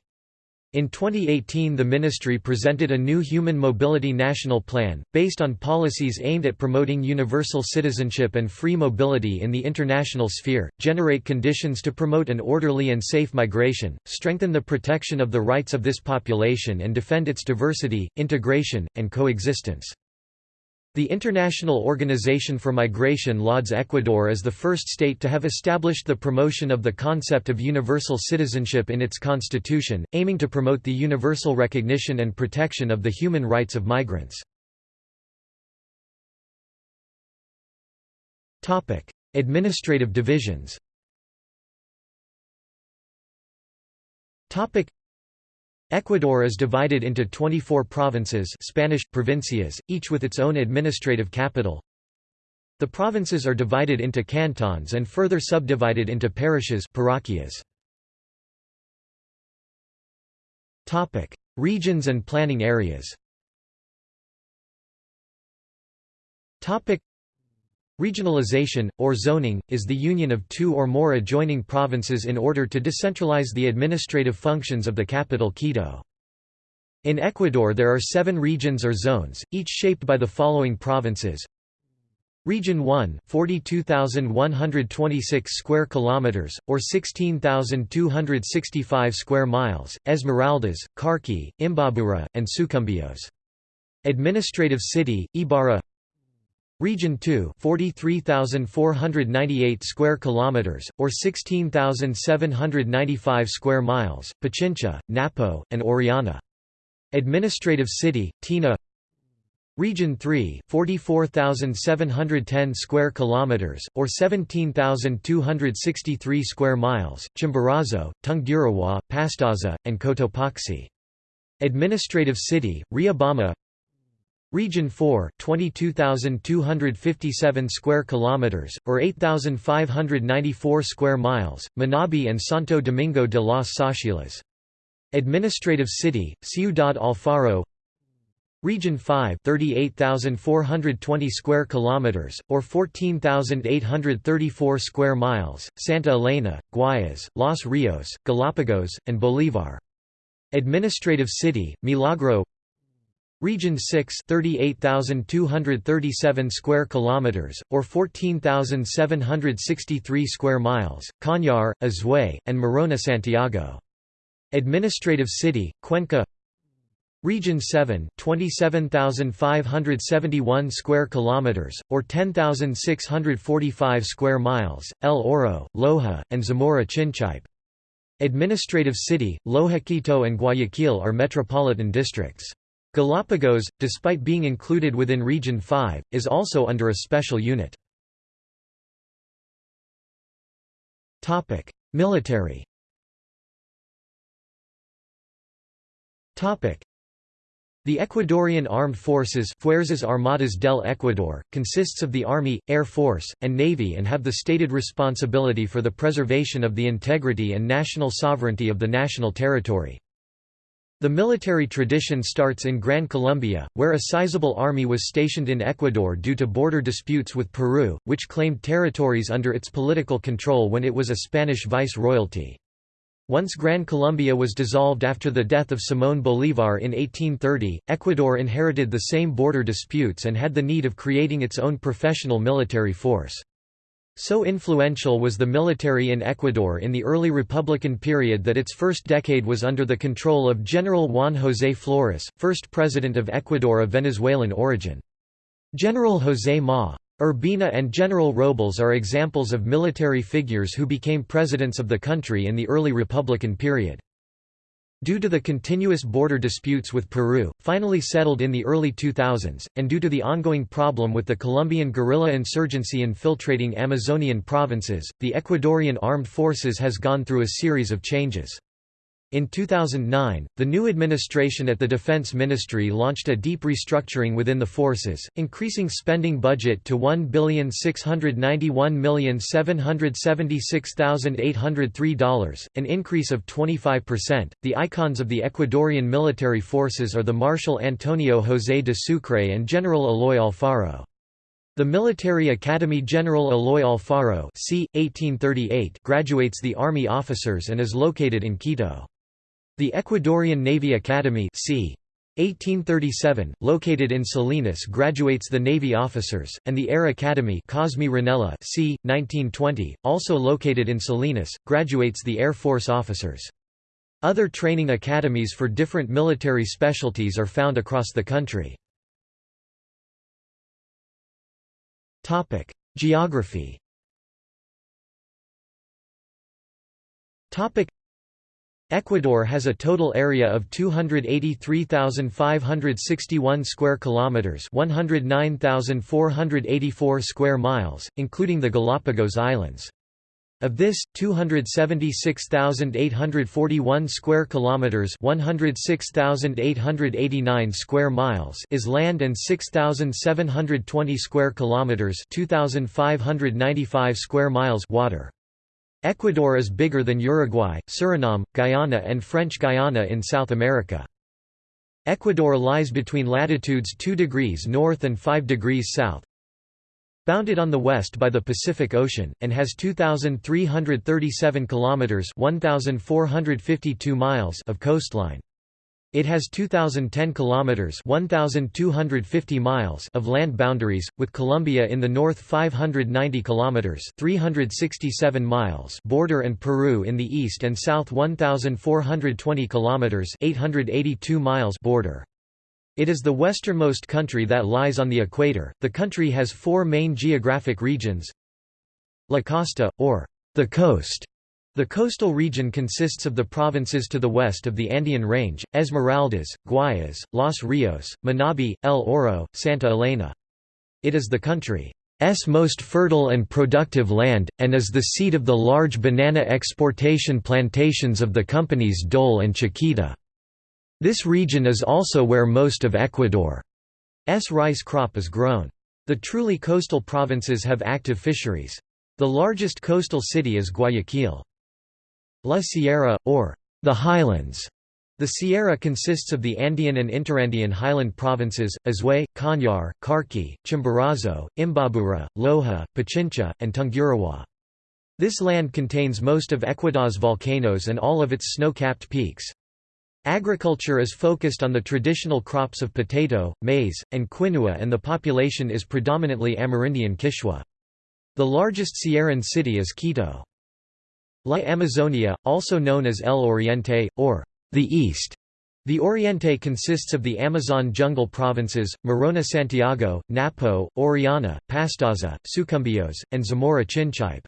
In 2018 the ministry presented a new Human Mobility National Plan, based on policies aimed at promoting universal citizenship and free mobility in the international sphere, generate conditions to promote an orderly and safe migration, strengthen the protection of the rights of this population and defend its diversity, integration, and coexistence. The International Organization for Migration lauds Ecuador as the first state to have established the promotion of the concept of universal citizenship in its constitution, aiming to promote the universal recognition and protection of the human rights of migrants. Administrative divisions Ecuador is divided into 24 provinces Spanish, provincias, each with its own administrative capital. The provinces are divided into cantons and further subdivided into parishes parroquias. Regions and planning areas Regionalization, or zoning, is the union of two or more adjoining provinces in order to decentralize the administrative functions of the capital Quito. In Ecuador there are seven regions or zones, each shaped by the following provinces. Region 1, 42,126 square kilometers or 16,265 square miles, Esmeraldas, Carchi, Imbabura, and Sucumbíos. Administrative city, Ibarra Region 2 43,498 square kilometers or 16,795 square miles Pichincha Napo and Orellana. Administrative city Tena Region 3 44,710 square kilometers or 17,263 square miles Chimborazo Tungurahua Pastaza and Cotopaxi. Administrative city Riobamba Region 4 22,257 square kilometers or 8,594 square miles Manabi and Santo Domingo de las Tsáchilas. Administrative city Ciudad Alfaro. Region 5 38,420 square kilometers or 14,834 square miles Santa Elena Guayas Los Rios Galapagos and Bolívar. Administrative city Milagro Region 6 38,237 square kilometers or 14,763 square miles Cañar, Azuay and Morona Santiago. Administrative city Cuenca. Region 7 27,571 square kilometers or 10,645 square miles El Oro Loja and Zamora Chinchipe Administrative city Loja Quito and Guayaquil are metropolitan districts Galapagos, despite being included within Region 5, is also under a special unit. Military the Ecuadorian Armed Forces Fuerzas Armadas del Ecuador, consists of the Army, Air Force, and Navy and have the stated responsibility for the preservation of the integrity and national sovereignty of the national territory. The military tradition starts in Gran Colombia, where a sizable army was stationed in Ecuador due to border disputes with Peru, which claimed territories under its political control when it was a Spanish vice-royalty. Once Gran Colombia was dissolved after the death of Simón Bolívar in 1830, Ecuador inherited the same border disputes and had the need of creating its own professional military force. So influential was the military in Ecuador in the early republican period that its first decade was under the control of General Juan José Flores, first president of Ecuador of Venezuelan origin. General José Ma. Urbina and General Robles are examples of military figures who became presidents of the country in the early republican period. Due to the continuous border disputes with Peru, finally settled in the early 2000s, and due to the ongoing problem with the Colombian guerrilla insurgency infiltrating Amazonian provinces, the Ecuadorian armed forces has gone through a series of changes. In 2009, the new administration at the Defense Ministry launched a deep restructuring within the forces, increasing spending budget to $1,691,776,803, an increase of 25%. The icons of the Ecuadorian military forces are the Marshal Antonio José de Sucre and General Eloy Alfaro. The Military Academy General Eloy Alfaro c. 1838 graduates the Army officers and is located in Quito. The Ecuadorian Navy Academy c. 1837, located in Salinas graduates the Navy officers, and the Air Academy Cosme Rennella c. 1920, also located in Salinas, graduates the Air Force officers. Other training academies for different military specialties are found across the country. Geography Ecuador has a total area of 283,561 square kilometers, 109,484 square miles, including the Galapagos Islands. Of this, 276,841 square kilometers, 106,889 square miles is land and 6,720 square kilometers, 2,595 square miles water. Ecuador is bigger than Uruguay, Suriname, Guyana and French Guiana in South America. Ecuador lies between latitudes 2 degrees north and 5 degrees south, bounded on the west by the Pacific Ocean, and has 2,337 kilometers (1,452 miles) of coastline. It has 2010 kilometers (1250 miles) of land boundaries with Colombia in the north 590 kilometers (367 miles) border and Peru in the east and south 1420 kilometers (882 miles) border. It is the westernmost country that lies on the equator. The country has four main geographic regions. La Costa or the coast the coastal region consists of the provinces to the west of the Andean Range, Esmeraldas, Guayas, Los Rios, Manabi, El Oro, Santa Elena. It is the country's most fertile and productive land, and is the seat of the large banana exportation plantations of the companies Dole and Chiquita. This region is also where most of Ecuador's rice crop is grown. The truly coastal provinces have active fisheries. The largest coastal city is Guayaquil. La Sierra, or the Highlands. The Sierra consists of the Andean and Interandean highland provinces, Azuay, Cañar, Carchi, Chimborazo, Imbabura, Loja, Pichincha, and Tungurahua. This land contains most of Ecuador's volcanoes and all of its snow-capped peaks. Agriculture is focused on the traditional crops of potato, maize, and quinoa and the population is predominantly Amerindian Quichua. The largest Sierran city is Quito. La Amazonia, also known as El Oriente, or the East. The Oriente consists of the Amazon jungle provinces, Morona Santiago, Napo, Orellana, Pastaza, Sucumbíos, and Zamora Chinchipe.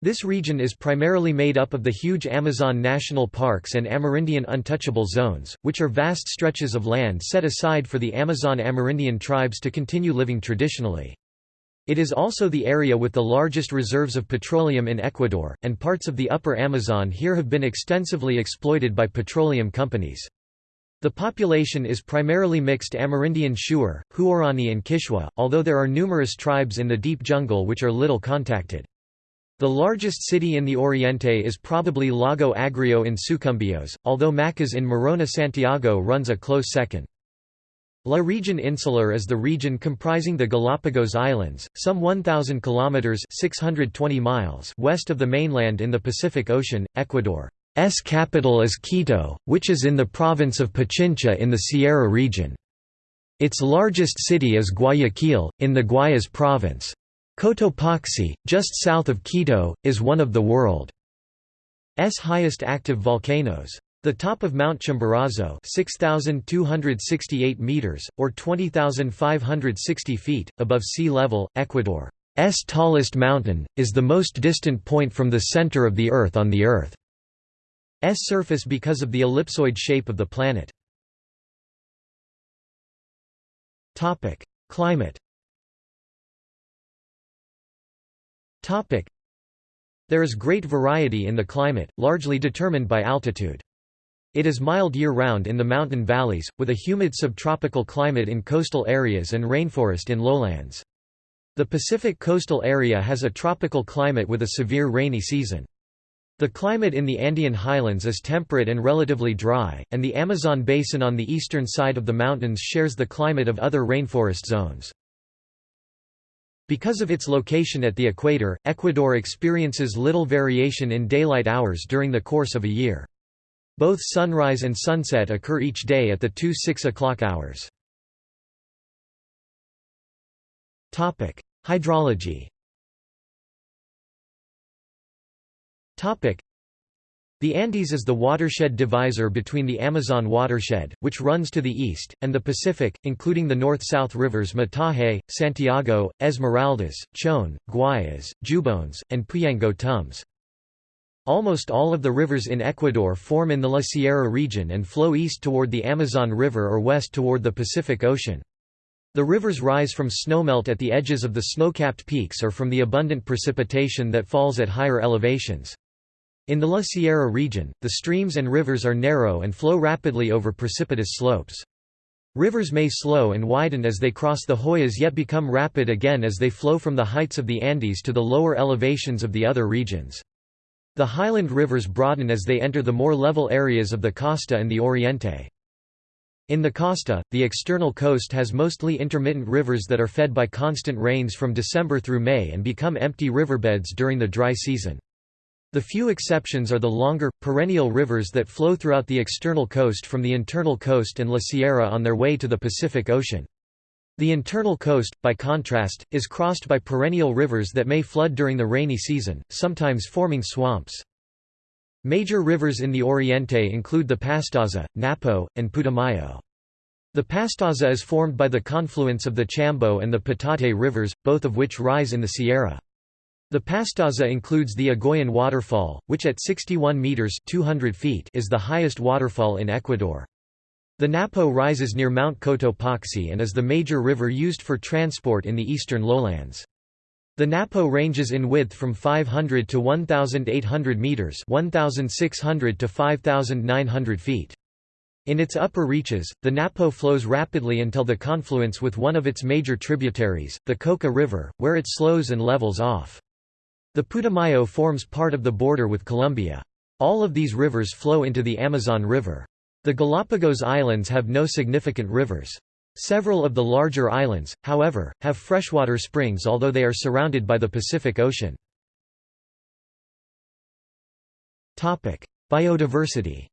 This region is primarily made up of the huge Amazon national parks and Amerindian untouchable zones, which are vast stretches of land set aside for the Amazon Amerindian tribes to continue living traditionally. It is also the area with the largest reserves of petroleum in Ecuador, and parts of the upper Amazon here have been extensively exploited by petroleum companies. The population is primarily mixed Amerindian Shuar, Huaorani and Quichua, although there are numerous tribes in the deep jungle which are little contacted. The largest city in the Oriente is probably Lago Agrio in Sucumbíos, although Macas in Morona Santiago runs a close second. La Region Insular is the region comprising the Galapagos Islands, some 1,000 kilometers (620 miles) west of the mainland in the Pacific Ocean. Ecuador's capital is Quito, which is in the province of Pichincha in the Sierra region. Its largest city is Guayaquil, in the Guayas province. Cotopaxi, just south of Quito, is one of the world's highest active volcanoes. The top of Mount Chimborazo 6,268 meters, or 20,560 feet, above sea level, Ecuador's tallest mountain, is the most distant point from the center of the Earth on the Earth's surface because of the ellipsoid shape of the planet. Climate There is great variety in the climate, largely determined by altitude. It is mild year-round in the mountain valleys, with a humid subtropical climate in coastal areas and rainforest in lowlands. The Pacific coastal area has a tropical climate with a severe rainy season. The climate in the Andean highlands is temperate and relatively dry, and the Amazon basin on the eastern side of the mountains shares the climate of other rainforest zones. Because of its location at the equator, Ecuador experiences little variation in daylight hours during the course of a year. Both sunrise and sunset occur each day at the two 6 o'clock hours. Hydrology The Andes is the watershed divisor between the Amazon watershed, which runs to the east, and the Pacific, including the north-south rivers Mataje, Santiago, Esmeraldas, Chone, Guayas, Jubones, and Puyango Tumbes. Almost all of the rivers in Ecuador form in the La Sierra region and flow east toward the Amazon River or west toward the Pacific Ocean. The rivers rise from snowmelt at the edges of the snow-capped peaks or from the abundant precipitation that falls at higher elevations. In the La Sierra region, the streams and rivers are narrow and flow rapidly over precipitous slopes. Rivers may slow and widen as they cross the Hoyas yet become rapid again as they flow from the heights of the Andes to the lower elevations of the other regions. The highland rivers broaden as they enter the more level areas of the Costa and the Oriente. In the Costa, the external coast has mostly intermittent rivers that are fed by constant rains from December through May and become empty riverbeds during the dry season. The few exceptions are the longer, perennial rivers that flow throughout the external coast from the internal coast and La Sierra on their way to the Pacific Ocean. The internal coast, by contrast, is crossed by perennial rivers that may flood during the rainy season, sometimes forming swamps. Major rivers in the Oriente include the Pastaza, Napo, and Putumayo. The Pastaza is formed by the confluence of the Chambo and the Patate rivers, both of which rise in the Sierra. The Pastaza includes the Agoyan waterfall, which at 61 meters (200 feet) is the highest waterfall in Ecuador. The Napo rises near Mount Cotopaxi and is the major river used for transport in the eastern lowlands. The Napo ranges in width from 500 to 1,800 meters (1,600 to 5,900 feet). In its upper reaches, the Napo flows rapidly until the confluence with one of its major tributaries, the Coca River, where it slows and levels off. The Putumayo forms part of the border with Colombia. All of these rivers flow into the Amazon River. The Galapagos Islands have no significant rivers. Several of the larger islands, however, have freshwater springs although they are surrounded by the Pacific Ocean. Biodiversity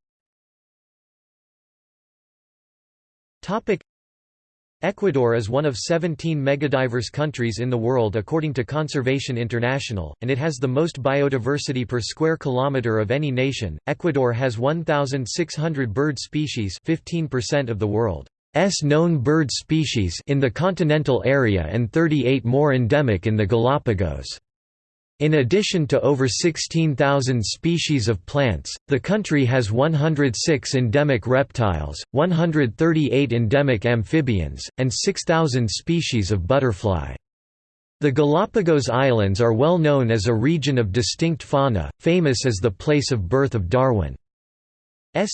Ecuador is one of 17 megadiverse countries in the world according to Conservation International, and it has the most biodiversity per square kilometer of any nation. Ecuador has 1,600 bird species, 15% of the world's known bird species in the continental area and 38 more endemic in the Galapagos. In addition to over 16,000 species of plants, the country has 106 endemic reptiles, 138 endemic amphibians, and 6,000 species of butterfly. The Galapagos Islands are well known as a region of distinct fauna, famous as the place of birth of Darwin's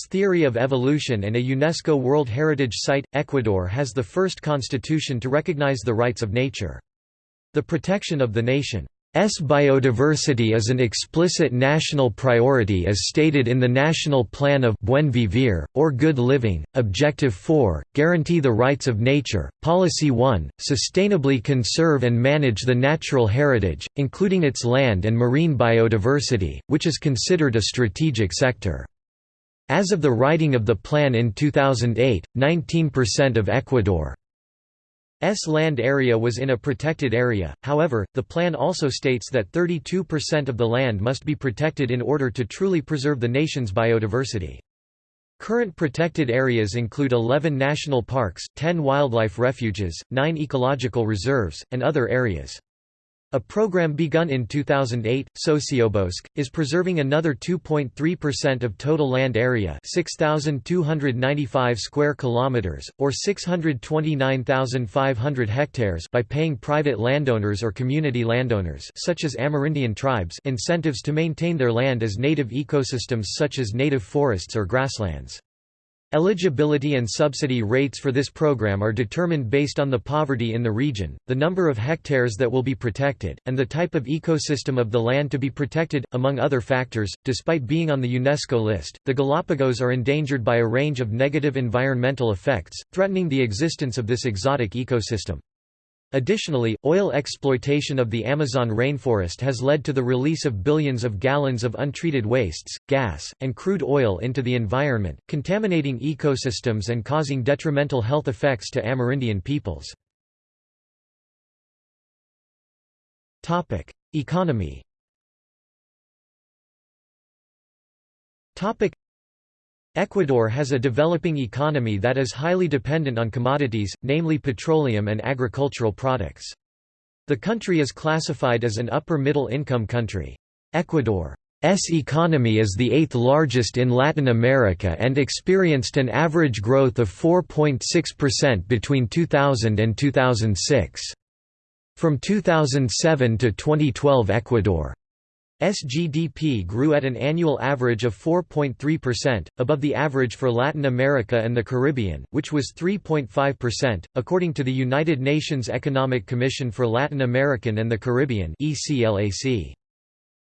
theory of evolution and a UNESCO World Heritage Site. Ecuador has the first constitution to recognize the rights of nature. The protection of the nation S biodiversity is an explicit national priority as stated in the National Plan of Buen Vivir, or Good Living, Objective 4, Guarantee the Rights of Nature, Policy 1, Sustainably conserve and manage the natural heritage, including its land and marine biodiversity, which is considered a strategic sector. As of the writing of the plan in 2008, 19% of Ecuador S land area was in a protected area, however, the plan also states that 32% of the land must be protected in order to truly preserve the nation's biodiversity. Current protected areas include 11 national parks, 10 wildlife refuges, 9 ecological reserves, and other areas. A program begun in 2008, Sociobosque, is preserving another 2.3% of total land area, 6295 square kilometers or 629,500 hectares by paying private landowners or community landowners such as Amerindian tribes incentives to maintain their land as native ecosystems such as native forests or grasslands. Eligibility and subsidy rates for this program are determined based on the poverty in the region, the number of hectares that will be protected, and the type of ecosystem of the land to be protected, among other factors. Despite being on the UNESCO list, the Galapagos are endangered by a range of negative environmental effects, threatening the existence of this exotic ecosystem. Additionally, oil exploitation of the Amazon rainforest has led to the release of billions of gallons of untreated wastes, gas, and crude oil into the environment, contaminating ecosystems and causing detrimental health effects to Amerindian peoples. Economy Ecuador has a developing economy that is highly dependent on commodities, namely petroleum and agricultural products. The country is classified as an upper-middle income country. Ecuador's economy is the eighth largest in Latin America and experienced an average growth of 4.6% between 2000 and 2006. From 2007 to 2012 Ecuador SGDP grew at an annual average of 4.3%, above the average for Latin America and the Caribbean, which was 3.5%, according to the United Nations Economic Commission for Latin American and the Caribbean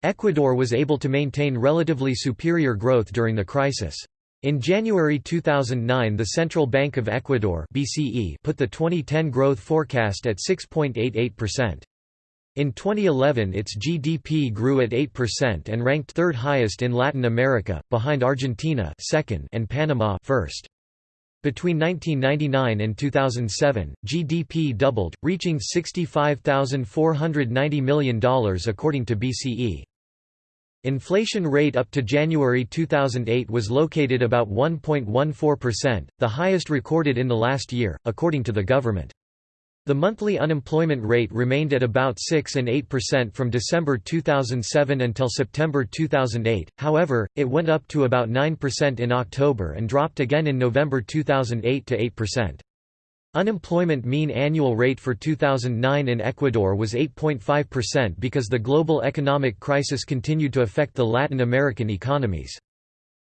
Ecuador was able to maintain relatively superior growth during the crisis. In January 2009 the Central Bank of Ecuador put the 2010 growth forecast at 6.88%. In 2011 its GDP grew at 8% and ranked third highest in Latin America, behind Argentina second and Panama first. Between 1999 and 2007, GDP doubled, reaching $65,490 million according to BCE. Inflation rate up to January 2008 was located about 1.14%, the highest recorded in the last year, according to the government. The monthly unemployment rate remained at about 6 and 8% from December 2007 until September 2008, however, it went up to about 9% in October and dropped again in November 2008 to 8%. Unemployment mean annual rate for 2009 in Ecuador was 8.5% because the global economic crisis continued to affect the Latin American economies.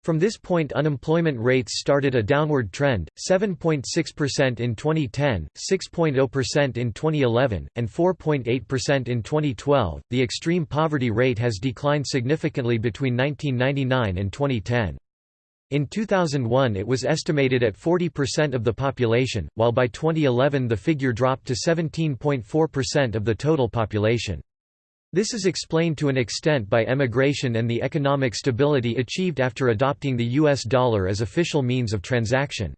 From this point unemployment rates started a downward trend, 7.6% in 2010, 6.0% in 2011, and 4.8% in 2012. The extreme poverty rate has declined significantly between 1999 and 2010. In 2001 it was estimated at 40% of the population, while by 2011 the figure dropped to 17.4% of the total population. This is explained to an extent by emigration and the economic stability achieved after adopting the US dollar as official means of transaction.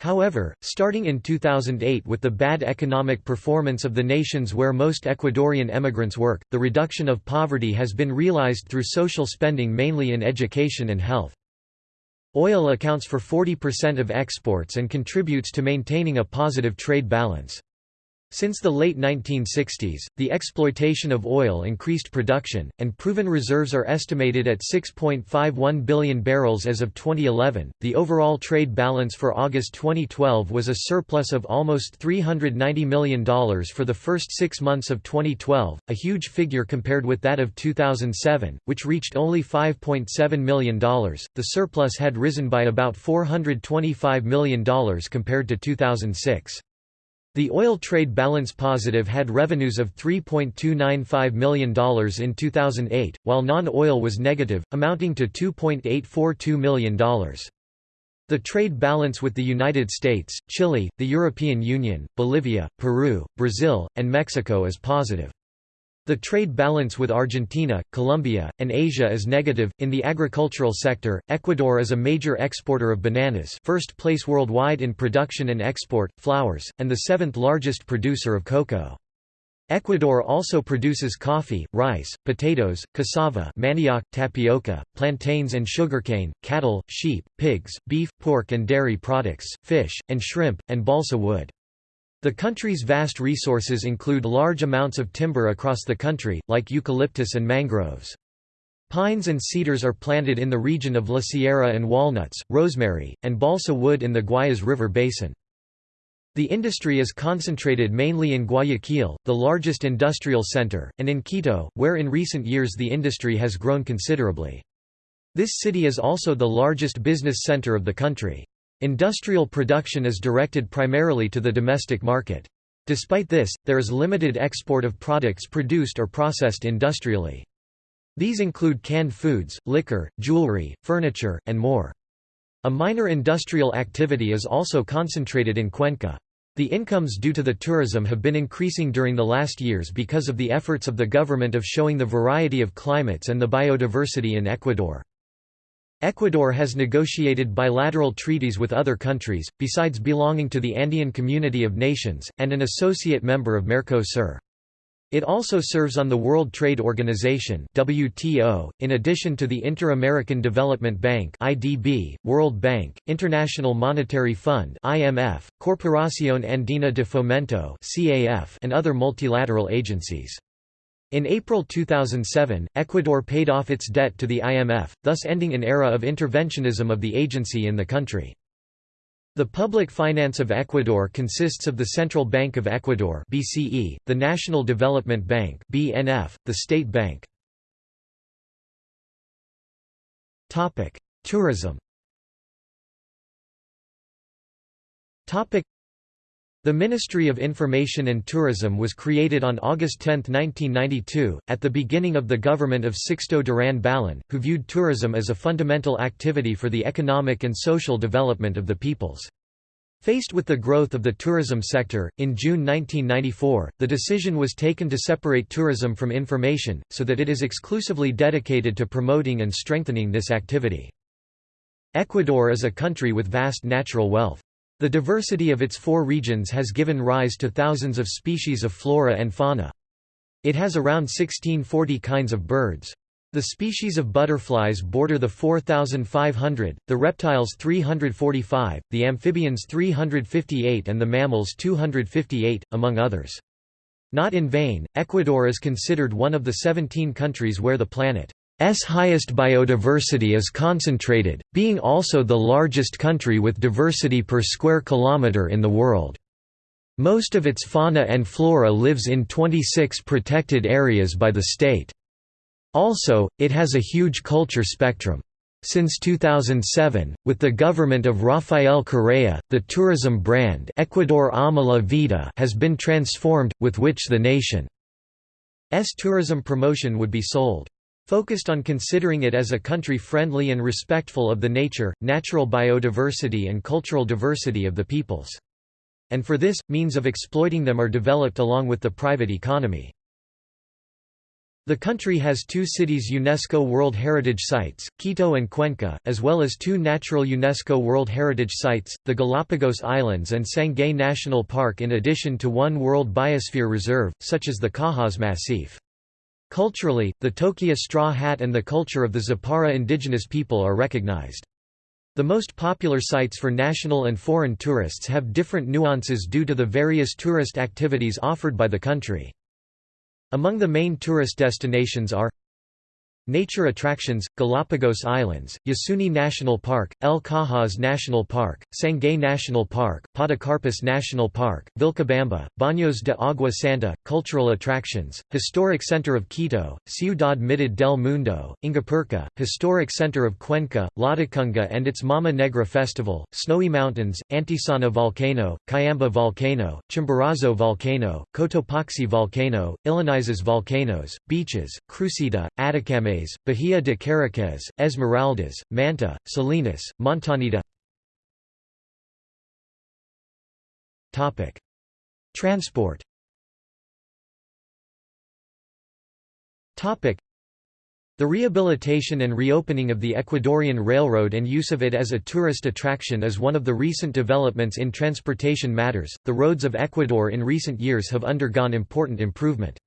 However, starting in 2008 with the bad economic performance of the nations where most Ecuadorian emigrants work, the reduction of poverty has been realized through social spending mainly in education and health. Oil accounts for 40% of exports and contributes to maintaining a positive trade balance. Since the late 1960s, the exploitation of oil increased production, and proven reserves are estimated at 6.51 billion barrels as of 2011. The overall trade balance for August 2012 was a surplus of almost $390 million for the first six months of 2012, a huge figure compared with that of 2007, which reached only $5.7 million. The surplus had risen by about $425 million compared to 2006. The oil trade balance positive had revenues of $3.295 million in 2008, while non-oil was negative, amounting to $2.842 million. The trade balance with the United States, Chile, the European Union, Bolivia, Peru, Brazil, and Mexico is positive. The trade balance with Argentina, Colombia, and Asia is negative. In the agricultural sector, Ecuador is a major exporter of bananas, first place worldwide in production and export, flowers, and the seventh largest producer of cocoa. Ecuador also produces coffee, rice, potatoes, cassava manioc, tapioca, plantains and sugarcane, cattle, sheep, pigs, beef, pork and dairy products, fish, and shrimp, and balsa wood. The country's vast resources include large amounts of timber across the country, like eucalyptus and mangroves. Pines and cedars are planted in the region of La Sierra and walnuts, rosemary, and balsa wood in the Guayas River basin. The industry is concentrated mainly in Guayaquil, the largest industrial center, and in Quito, where in recent years the industry has grown considerably. This city is also the largest business center of the country. Industrial production is directed primarily to the domestic market. Despite this, there is limited export of products produced or processed industrially. These include canned foods, liquor, jewelry, furniture, and more. A minor industrial activity is also concentrated in Cuenca. The incomes due to the tourism have been increasing during the last years because of the efforts of the government of showing the variety of climates and the biodiversity in Ecuador. Ecuador has negotiated bilateral treaties with other countries, besides belonging to the Andean Community of Nations, and an associate member of Mercosur. It also serves on the World Trade Organization (WTO), in addition to the Inter-American Development Bank (IDB), World Bank, International Monetary Fund (IMF), Corporación Andina de Fomento (CAF), and other multilateral agencies. In April 2007, Ecuador paid off its debt to the IMF, thus ending an era of interventionism of the agency in the country. The public finance of Ecuador consists of the Central Bank of Ecuador (BCE), the National Development Bank (BNF), the State Bank. Topic: Tourism. Topic: The Ministry of Information and Tourism was created on August 10, 1992, at the beginning of the government of Sixto Durán Ballén, who viewed tourism as a fundamental activity for the economic and social development of the peoples. Faced with the growth of the tourism sector, in June 1994, the decision was taken to separate tourism from information, so that it is exclusively dedicated to promoting and strengthening this activity. Ecuador is a country with vast natural wealth. The diversity of its four regions has given rise to thousands of species of flora and fauna. It has around 1640 kinds of birds. The species of butterflies border the 4,500, the reptiles 345, the amphibians 358 and the mammals 258, among others. Not in vain, Ecuador is considered one of the 17 countries where the planet's highest biodiversity is concentrated, being also the largest country with diversity per square kilometre in the world. Most of its fauna and flora lives in 26 protected areas by the state. Also, it has a huge culture spectrum. Since 2007, with the government of Rafael Correa, the tourism brand Ecuador Ama la Vida has been transformed, with which the nation's tourism promotion would be sold. Focused on considering it as a country friendly and respectful of the nature, natural biodiversity and cultural diversity of the peoples. And for this, means of exploiting them are developed along with the private economy. The country has two cities UNESCO World Heritage Sites, Quito and Cuenca, as well as two natural UNESCO World Heritage Sites, the Galapagos Islands and Sangay National Park in addition to one World Biosphere Reserve, such as the Cajas Massif. Culturally, the Toquilla straw hat and the culture of the Zapara indigenous people are recognized. The most popular sites for national and foreign tourists have different nuances due to the various tourist activities offered by the country. Among the main tourist destinations are Nature attractions, Galapagos Islands, Yasuni National Park, El Cajas National Park, Sangay National Park, Podocarpus National Park, Vilcabamba, Baños de Agua Santa, Cultural attractions, Historic Center of Quito, Ciudad Mitad del Mundo, Ingapirca, Historic Center of Cuenca, Latacunga and its Mama Negra Festival, Snowy Mountains, Antisana Volcano, Cayambe Volcano, Chimborazo Volcano, Cotopaxi Volcano, Illinizas Volcanoes, Beaches, Crucita, Bahía de Caráquez, Esmeraldas, Manta, Salinas, Montanita Transport the rehabilitation and reopening of the Ecuadorian Railroad and use of it as a tourist attraction is one of the recent developments in transportation matters. The roads of Ecuador in recent years have undergone important improvement.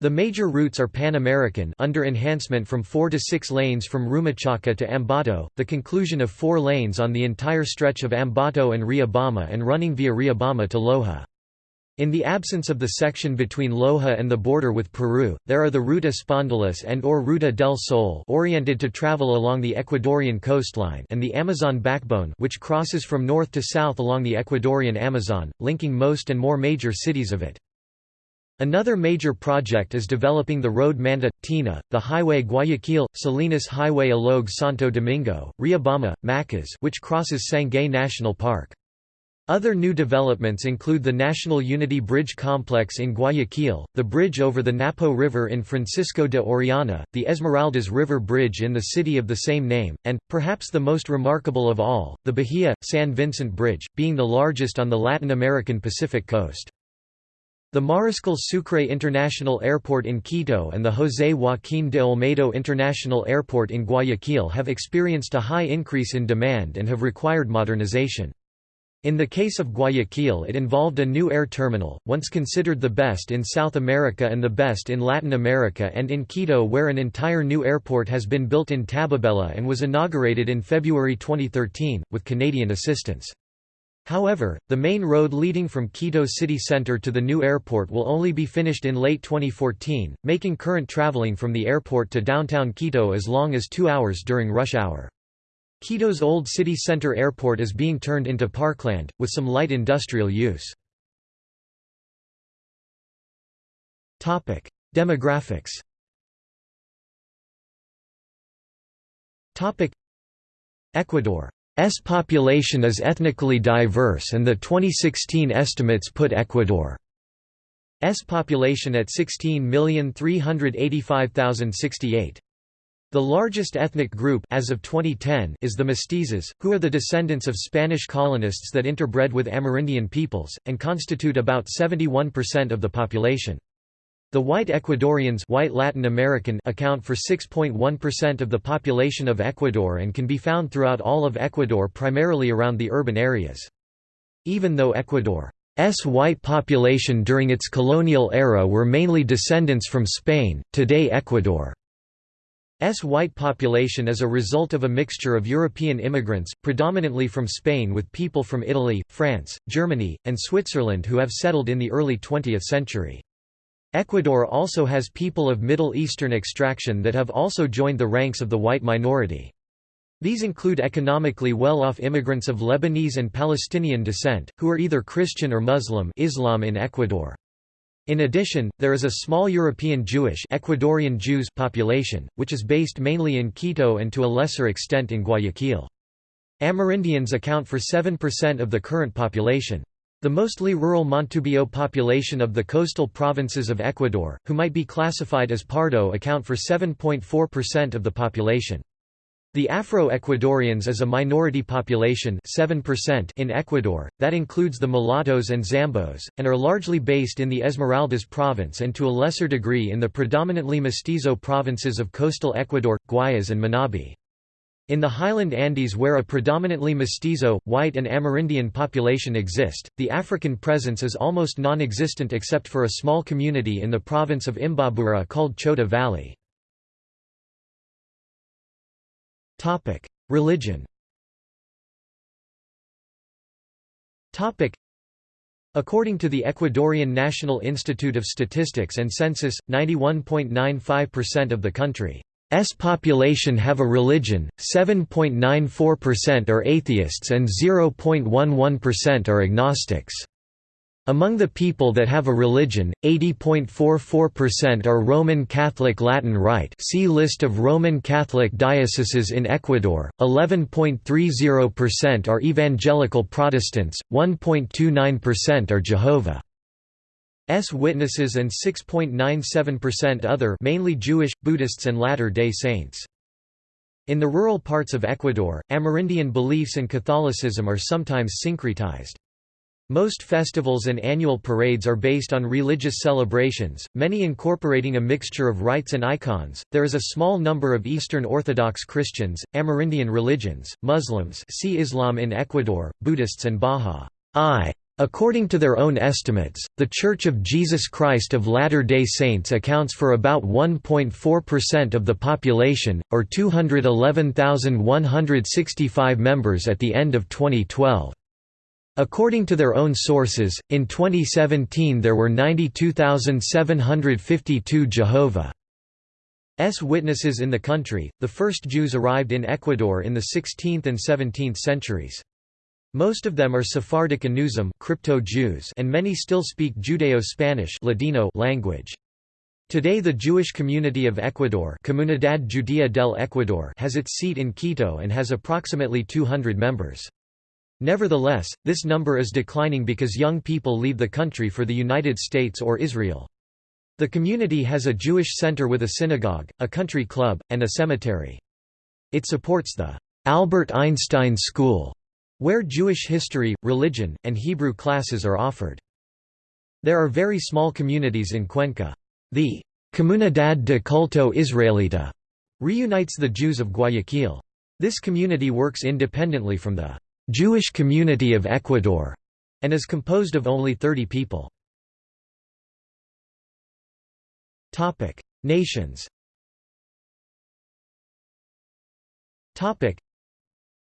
The major routes are Pan-American under enhancement from 4 to 6 lanes from Rumichaca to Ambato, the conclusion of 4 lanes on the entire stretch of Ambato and Riobamba and running via Riobamba to Loja. In the absence of the section between Loja and the border with Peru, there are the Ruta Spondylus and or Ruta del Sol oriented to travel along the Ecuadorian coastline and the Amazon backbone which crosses from north to south along the Ecuadorian Amazon, linking most and more major cities of it. Another major project is developing the road Manta, Tena, the highway Guayaquil, Salinas Highway Aloag Santo Domingo, Riobamba, Macas which crosses Sangay National Park. Other new developments include the National Unity Bridge Complex in Guayaquil, the bridge over the Napo River in Francisco de Orellana, the Esmeraldas River Bridge in the city of the same name, and, perhaps the most remarkable of all, the Bahia, San Vicente Bridge, being the largest on the Latin American Pacific coast. The Mariscal Sucre International Airport in Quito and the José Joaquín de Olmedo International Airport in Guayaquil have experienced a high increase in demand and have required modernization. In the case of Guayaquil it involved a new air terminal, once considered the best in South America and the best in Latin America and in Quito where an entire new airport has been built in Tababela and was inaugurated in February 2013, with Canadian assistance. However, the main road leading from Quito city center to the new airport will only be finished in late 2014, making current traveling from the airport to downtown Quito as long as two hours during rush hour. Quito's old city center airport is being turned into parkland, with some light industrial use. Demographics Ecuador's population is ethnically diverse and the 2016 estimates put Ecuador's population at 16,385,068. The largest ethnic group as of 2010 is the mestizos, who are the descendants of Spanish colonists that interbred with Amerindian peoples, and constitute about 71% of the population. The white Ecuadorians white Latin American account for 6.1% of the population of Ecuador and can be found throughout all of Ecuador primarily around the urban areas. Even though Ecuador's white population during its colonial era were mainly descendants from Spain, today Ecuador S white population is a result of a mixture of European immigrants, predominantly from Spain with people from Italy, France, Germany, and Switzerland who have settled in the early 20th century. Ecuador also has people of Middle Eastern extraction that have also joined the ranks of the white minority. These include economically well-off immigrants of Lebanese and Palestinian descent, who are either Christian or Muslim Islam in Ecuador. In addition, there is a small European Jewish Ecuadorian Jews population, which is based mainly in Quito and to a lesser extent in Guayaquil. Amerindians account for 7% of the current population. The mostly rural Montubio population of the coastal provinces of Ecuador, who might be classified as Pardo account for 7.4% of the population. The Afro-Ecuadorians is a minority population 7% in Ecuador, that includes the mulattoes and zambos, and are largely based in the Esmeraldas province and to a lesser degree in the predominantly mestizo provinces of coastal Ecuador, Guayas and Manabi. In the highland Andes where a predominantly mestizo, white and Amerindian population exist, the African presence is almost non-existent except for a small community in the province of Imbabura called Chota Valley. Religion. According to the Ecuadorian National Institute of Statistics and Census, 91.95% of the country's population have a religion, 7.94% are atheists and 0.11% are agnostics. Among the people that have a religion, 80.44% are Roman Catholic Latin Rite see List of Roman Catholic dioceses in Ecuador, 11.30% are Evangelical Protestants, 1.29% are Jehovah's Witnesses and 6.97% other mainly Jewish, Buddhists and Latter-day Saints. In the rural parts of Ecuador, Amerindian beliefs and Catholicism are sometimes syncretized. Most festivals and annual parades are based on religious celebrations, many incorporating a mixture of rites and icons. There is a small number of Eastern Orthodox Christians, Amerindian religions, Muslims, see Islam in Ecuador, Buddhists and Bahá'í. According to their own estimates, the Church of Jesus Christ of Latter-day Saints accounts for about 1.4% of the population, or 211,165 members at the end of 2012. According to their own sources, in 2017 there were 92,752 Jehovah's Witnesses in the country. The first Jews arrived in Ecuador in the 16th and 17th centuries. Most of them are Sephardic Anusim crypto -Jews and many still speak Judeo-Spanish Ladino language. Today the Jewish community of Ecuador Comunidad Judía del Ecuador has its seat in Quito and has approximately 200 members. Nevertheless, this number is declining because young people leave the country for the United States or Israel. The community has a Jewish center with a synagogue, a country club, and a cemetery. It supports the Albert Einstein School, where Jewish history, religion, and Hebrew classes are offered. There are very small communities in Cuenca. The Comunidad de Culto Israelita reunites the Jews of Guayaquil. This community works independently from the Jewish Community of Ecuador, and is composed of only 30 people. Nations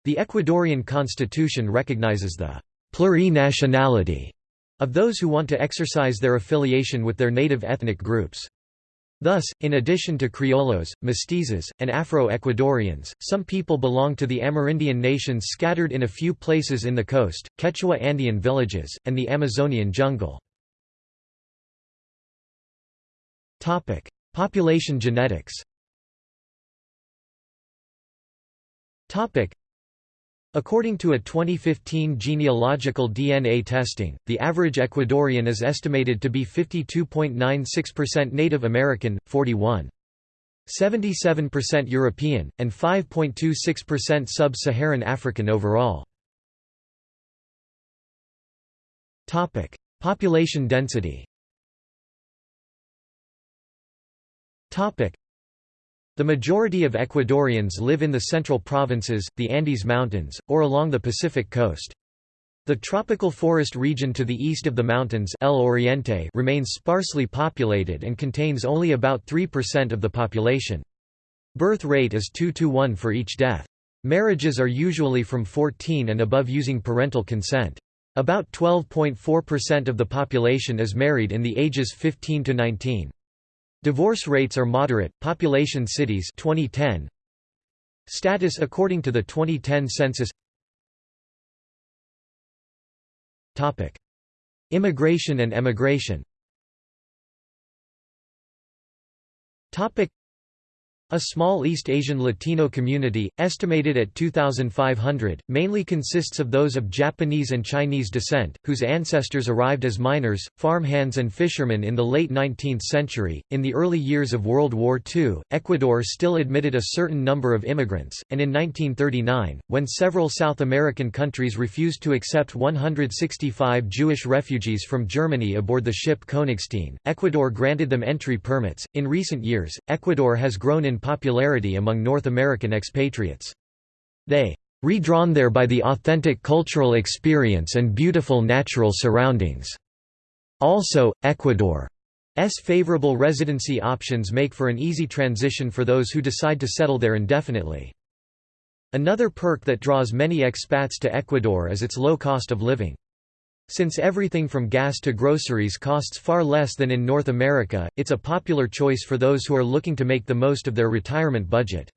The Ecuadorian constitution recognizes the plurinationality of those who want to exercise their affiliation with their native ethnic groups. Thus, in addition to Criollos, Mestizos, and Afro-Ecuadorians, some people belong to the Amerindian nations scattered in a few places in the coast, Quechua Andean villages, and the Amazonian jungle. Population genetics According to a 2015 genealogical DNA testing, the average Ecuadorian is estimated to be 52.96% Native American, 41.77% European, and 5.26% Sub-Saharan African overall. Population density the majority of Ecuadorians live in the central provinces, the Andes Mountains, or along the Pacific coast. The tropical forest region to the east of the mountains El Oriente remains sparsely populated and contains only about 3% of the population. Birth rate is 2 to 1 for each death. Marriages are usually from 14 and above using parental consent. About 12.4% of the population is married in the ages 15 to 19. Divorce rates are moderate. Population cities 2010. Status according to the 2010 census. Topic: Immigration and emigration. Topic: a small East Asian Latino community, estimated at 2,500, mainly consists of those of Japanese and Chinese descent, whose ancestors arrived as miners, farmhands, and fishermen in the late 19th century. In the early years of World War II, Ecuador still admitted a certain number of immigrants, and in 1939, when several South American countries refused to accept 165 Jewish refugees from Germany aboard the ship Königstein, Ecuador granted them entry permits. In recent years, Ecuador has grown in popularity among North American expatriates. They redrawn there by the authentic cultural experience and beautiful natural surroundings. Also, Ecuador's favorable residency options make for an easy transition for those who decide to settle there indefinitely. Another perk that draws many expats to Ecuador is its low cost of living. Since everything from gas to groceries costs far less than in North America, it's a popular choice for those who are looking to make the most of their retirement budget.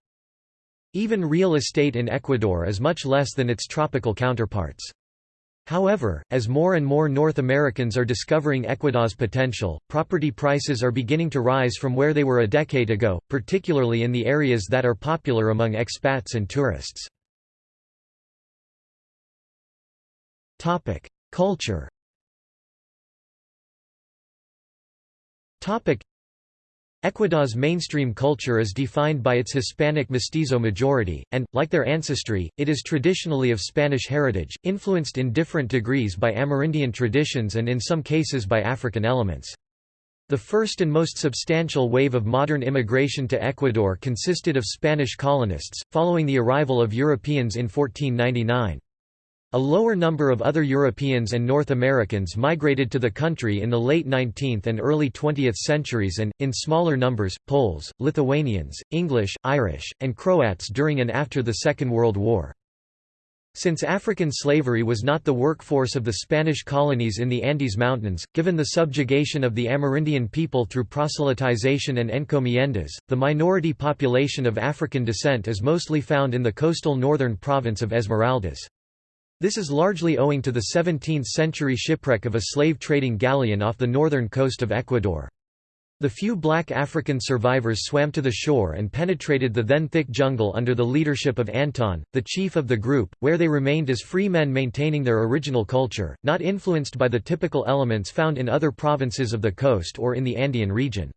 Even real estate in Ecuador is much less than its tropical counterparts. However, as more and more North Americans are discovering Ecuador's potential, property prices are beginning to rise from where they were a decade ago, particularly in the areas that are popular among expats and tourists. Culture Ecuador's mainstream culture is defined by its Hispanic mestizo majority, and, like their ancestry, it is traditionally of Spanish heritage, influenced in different degrees by Amerindian traditions and in some cases by African elements. The first and most substantial wave of modern immigration to Ecuador consisted of Spanish colonists, following the arrival of Europeans in 1499. A lower number of other Europeans and North Americans migrated to the country in the late 19th and early 20th centuries and, in smaller numbers, Poles, Lithuanians, English, Irish, and Croats during and after the Second World War. Since African slavery was not the workforce of the Spanish colonies in the Andes Mountains, given the subjugation of the Amerindian people through proselytization and encomiendas, the minority population of African descent is mostly found in the coastal northern province of Esmeraldas. This is largely owing to the 17th-century shipwreck of a slave-trading galleon off the northern coast of Ecuador. The few black African survivors swam to the shore and penetrated the then thick jungle under the leadership of Anton, the chief of the group, where they remained as free men maintaining their original culture, not influenced by the typical elements found in other provinces of the coast or in the Andean region.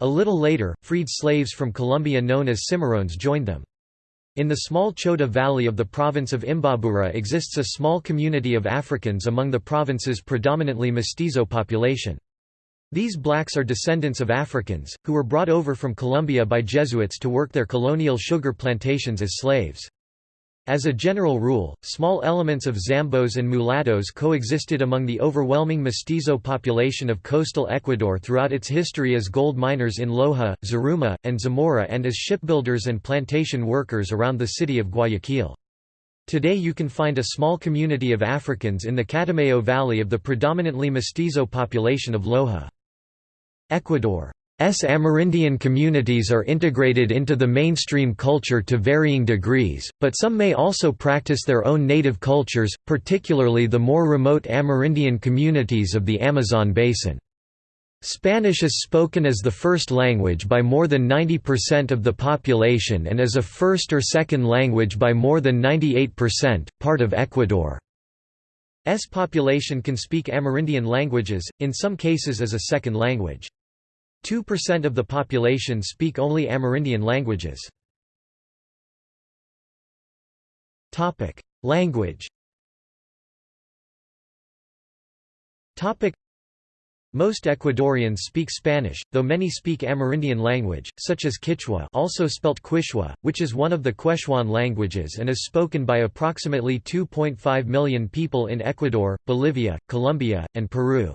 A little later, freed slaves from Colombia known as cimarrones joined them. In the small Chota Valley of the province of Imbabura exists a small community of Africans among the province's predominantly mestizo population. These blacks are descendants of Africans, who were brought over from Colombia by Jesuits to work their colonial sugar plantations as slaves. As a general rule, small elements of Zambos and mulattoes coexisted among the overwhelming mestizo population of coastal Ecuador throughout its history as gold miners in Loja, Zaruma, and Zamora and as shipbuilders and plantation workers around the city of Guayaquil. Today you can find a small community of Africans in the Catamayo Valley of the predominantly mestizo population of Loja. Ecuador S Amerindian communities are integrated into the mainstream culture to varying degrees, but some may also practice their own native cultures, particularly the more remote Amerindian communities of the Amazon basin. Spanish is spoken as the first language by more than 90% of the population and as a first or second language by more than 98%, part of Ecuador's population can speak Amerindian languages, in some cases as a second language. 2% of the population speak only Amerindian languages. Language most Ecuadorians speak Spanish, though many speak Amerindian language, such as Quechua also spelt Quechua, which is one of the Quechuan languages and is spoken by approximately 2.5 million people in Ecuador, Bolivia, Colombia, and Peru.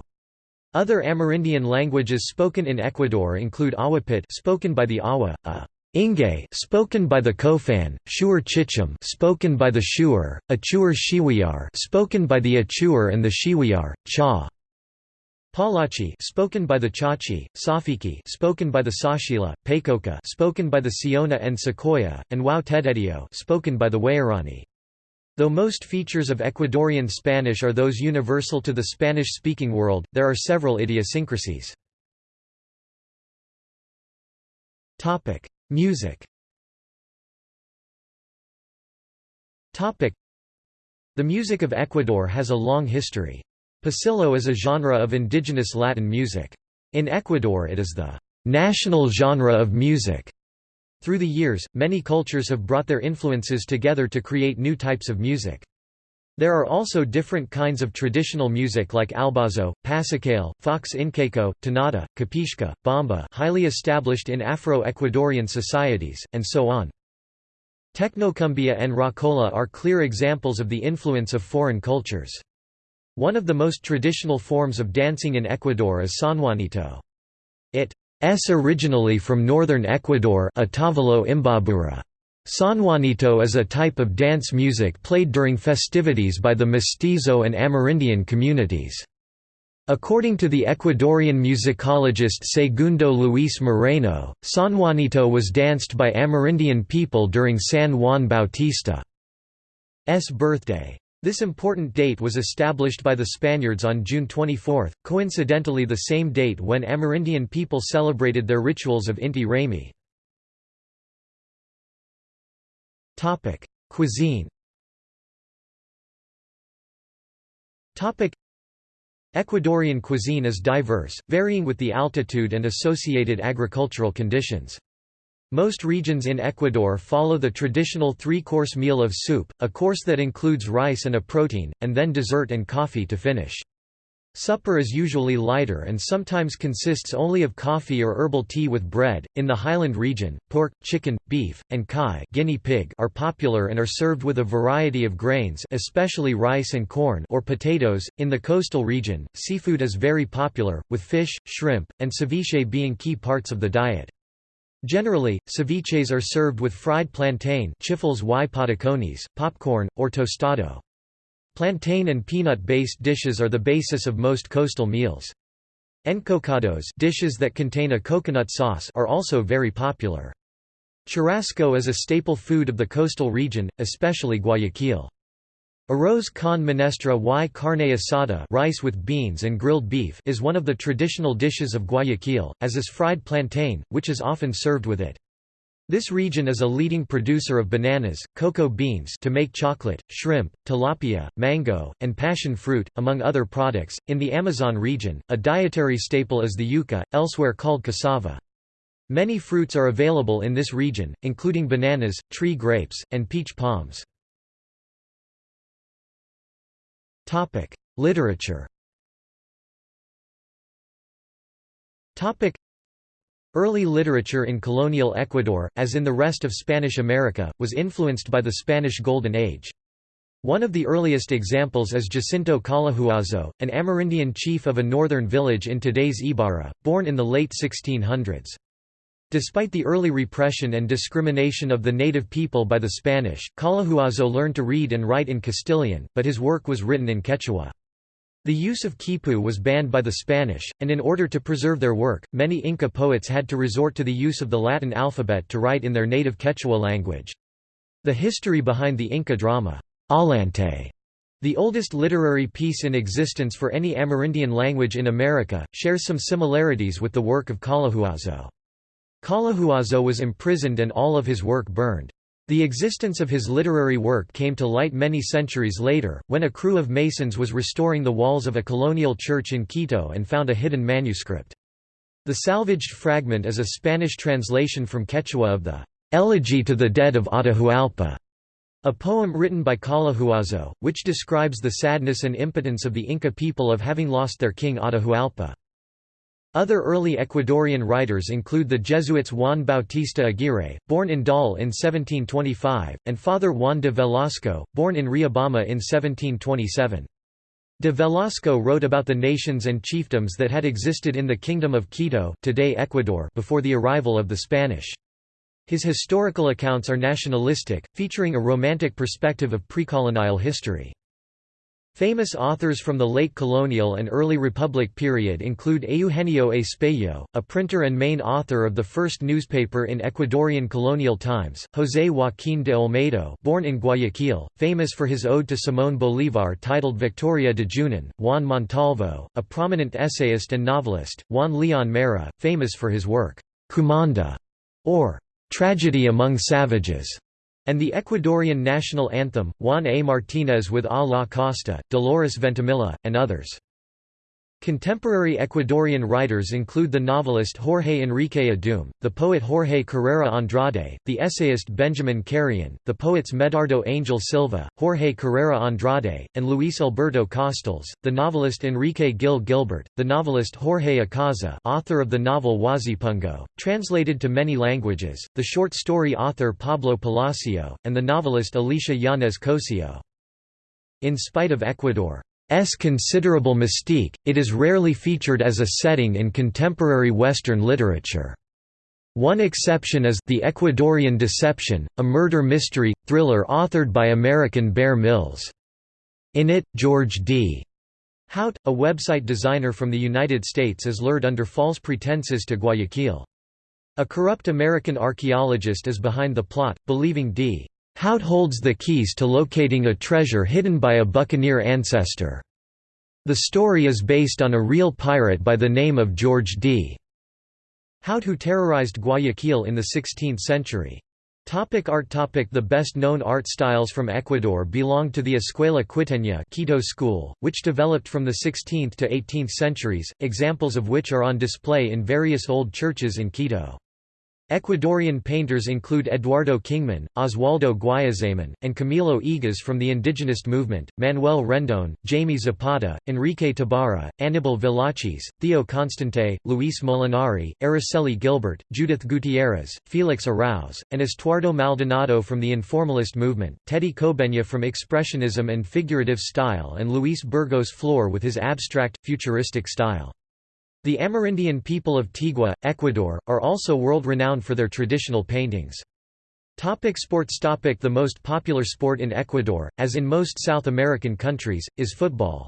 Other Amerindian languages spoken in Ecuador include Awapit spoken by the Awa, a Inge spoken by the Kofan, Shuar Chicham spoken by the Shuar, Achuar Shiwiar spoken by the Achuar and the Shiwiar, Cha. Palachi spoken by the Chachi, Tsafiki spoken by the Tsáchila, Paicoca spoken by the Siona and Secoya, and Wau spoken by the Waorani. Though most features of Ecuadorian Spanish are those universal to the Spanish-speaking world, there are several idiosyncrasies. Topic: Music Topic: The music of Ecuador has a long history. Pasillo is a genre of indigenous Latin music. In Ecuador it is the national genre of music. Through the years, many cultures have brought their influences together to create new types of music. There are also different kinds of traditional music like albazo, pasacalle, fox incaico, tonada, capishca, bomba highly established in Afro-Ecuadorian societies, and so on. Technocumbia and rockola are clear examples of the influence of foreign cultures. One of the most traditional forms of dancing in Ecuador is Sanjuanito. It originally from northern Ecuador Otavalo Imbabura. Sanjuanito is a type of dance music played during festivities by the mestizo and Amerindian communities. According to the Ecuadorian musicologist Segundo Luis Moreno, Sanjuanito was danced by Amerindian people during San Juan Bautista's birthday. This important date was established by the Spaniards on June 24, coincidentally the same date when Amerindian people celebrated their rituals of Inti Raymi. Cuisine Ecuadorian cuisine is diverse, varying with the altitude and associated agricultural conditions. Most regions in Ecuador follow the traditional three-course meal of soup, a course that includes rice and a protein, and then dessert and coffee to finish. Supper is usually lighter and sometimes consists only of coffee or herbal tea with bread. In the highland region, pork, chicken, beef, and kai guinea pig are popular and are served with a variety of grains, especially rice and corn or potatoes. In the coastal region, seafood is very popular, with fish, shrimp, and ceviche being key parts of the diet. Generally, ceviches are served with fried plantain chifles y popcorn, or tostado. Plantain and peanut-based dishes are the basis of most coastal meals. Encocados dishes that contain a coconut sauce are also very popular. Churrasco is a staple food of the coastal region, especially Guayaquil. Arroz con menestra y carne asada rice with beans and grilled beef is one of the traditional dishes of Guayaquil, as is fried plantain, which is often served with it. This region is a leading producer of bananas, cocoa beans to make chocolate, shrimp, tilapia, mango, and passion fruit, among other products. In the Amazon region, a dietary staple is the yuca, elsewhere called cassava. Many fruits are available in this region, including bananas, tree grapes, and peach palms. Topic: Literature. Topic: Early literature in colonial Ecuador, as in the rest of Spanish America, was influenced by the Spanish Golden Age. One of the earliest examples is Jacinto Colahuazo, an Amerindian chief of a northern village in today's Ibarra, born in the late 1600s. Despite the early repression and discrimination of the native people by the Spanish, Colahuazo learned to read and write in Castilian, but his work was written in Quechua. The use of quipu was banned by the Spanish, and in order to preserve their work, many Inca poets had to resort to the use of the Latin alphabet to write in their native Quechua language. The history behind the Inca drama, Ollantay, the oldest literary piece in existence for any Amerindian language in America, shares some similarities with the work of Colahuazo. Colahuazo was imprisoned and all of his work burned. The existence of his literary work came to light many centuries later, when a crew of masons was restoring the walls of a colonial church in Quito and found a hidden manuscript. The salvaged fragment is a Spanish translation from Quechua of the "'Elegy to the Dead of Atahualpa' A poem written by Colahuazo, which describes the sadness and impotence of the Inca people of having lost their king Atahualpa. Other early Ecuadorian writers include the Jesuits Juan Bautista Aguirre, born in Daule in 1725, and Father Juan de Velasco, born in Riobamba in 1727. De Velasco wrote about the nations and chiefdoms that had existed in the Kingdom of Quito today Ecuador before the arrival of the Spanish. His historical accounts are nationalistic, featuring a romantic perspective of precolonial history. Famous authors from the late colonial and early republic period include Eugenio Espejo, a printer and main author of the first newspaper in Ecuadorian colonial times, José Joaquín de Olmedo born in Guayaquil, famous for his ode to Simón Bolívar titled Victoria de Junín, Juan Montalvo, a prominent essayist and novelist, Juan León Mera, famous for his work, Cumandá, or Tragedy Among Savages, and the Ecuadorian national anthem, Juan A. Martínez with A la Costa, Dolores Veintimilla, and others. Contemporary Ecuadorian writers include the novelist Jorge Enrique Adum, the poet Jorge Carrera Andrade, the essayist Benjamin Carrion, the poets Medardo Angel Silva, Jorge Carrera Andrade, and Luis Alberto Costales, the novelist Enrique Gil Gilbert, the novelist Jorge Icaza author of the novel Huasipungo, translated to many languages, the short story author Pablo Palacio, and the novelist Alicia Yanez Cosio. In spite of Ecuador S considerable mystique, it is rarely featured as a setting in contemporary Western literature. One exception is The Ecuadorian Deception, a murder mystery, thriller authored by American Bear Mills. In it, George D. Hout, a website designer from the United States is lured under false pretenses to Guayaquil. A corrupt American archaeologist is behind the plot, believing D. Hout holds the keys to locating a treasure hidden by a buccaneer ancestor. The story is based on a real pirate by the name of George D. Hout who terrorized Guayaquil in the 16th century. Topic art topic The best-known art styles from Ecuador belong to the Escuela Quiteña Quito school, which developed from the 16th to 18th centuries, examples of which are on display in various old churches in Quito. Ecuadorian painters include Eduardo Kingman, Oswaldo Guayasamín, and Camilo Egas from the indigenous movement, Manuel Rendón, Jaime Zapata, Enrique Tabara, Aníbal Velázquez, Theo Constante, Luis Molinari, Araceli Gilbert, Judith Gutiérrez, Felix Arauz, and Estuardo Maldonado from the informalist movement, Teddy Cobeña from expressionism and figurative style and Luis Burgos Flor with his abstract, futuristic style. The Amerindian people of Tigua, Ecuador, are also world-renowned for their traditional paintings. Topic sports topic The most popular sport in Ecuador, as in most South American countries, is football.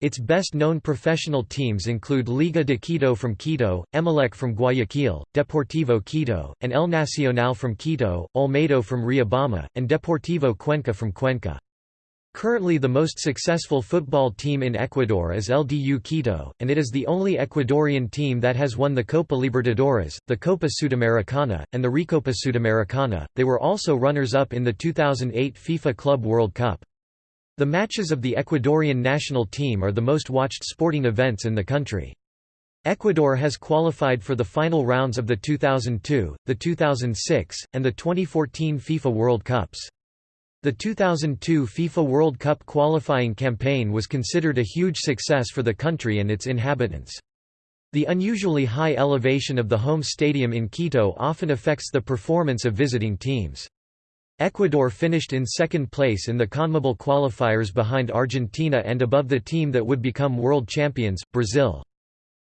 Its best-known professional teams include Liga de Quito from Quito, Emelec from Guayaquil, Deportivo Quito, and El Nacional from Quito, Olmedo from Riobamba, and Deportivo Cuenca from Cuenca. Currently the most successful football team in Ecuador is LDU Quito, and it is the only Ecuadorian team that has won the Copa Libertadores, the Copa Sudamericana, and the Recopa Sudamericana. They were also runners-up in the 2008 FIFA Club World Cup. The matches of the Ecuadorian national team are the most watched sporting events in the country. Ecuador has qualified for the final rounds of the 2002, the 2006, and the 2014 FIFA World Cups. The 2002 FIFA World Cup qualifying campaign was considered a huge success for the country and its inhabitants. The unusually high elevation of the home stadium in Quito often affects the performance of visiting teams. Ecuador finished in second place in the CONMEBOL qualifiers behind Argentina and above the team that would become world champions, Brazil.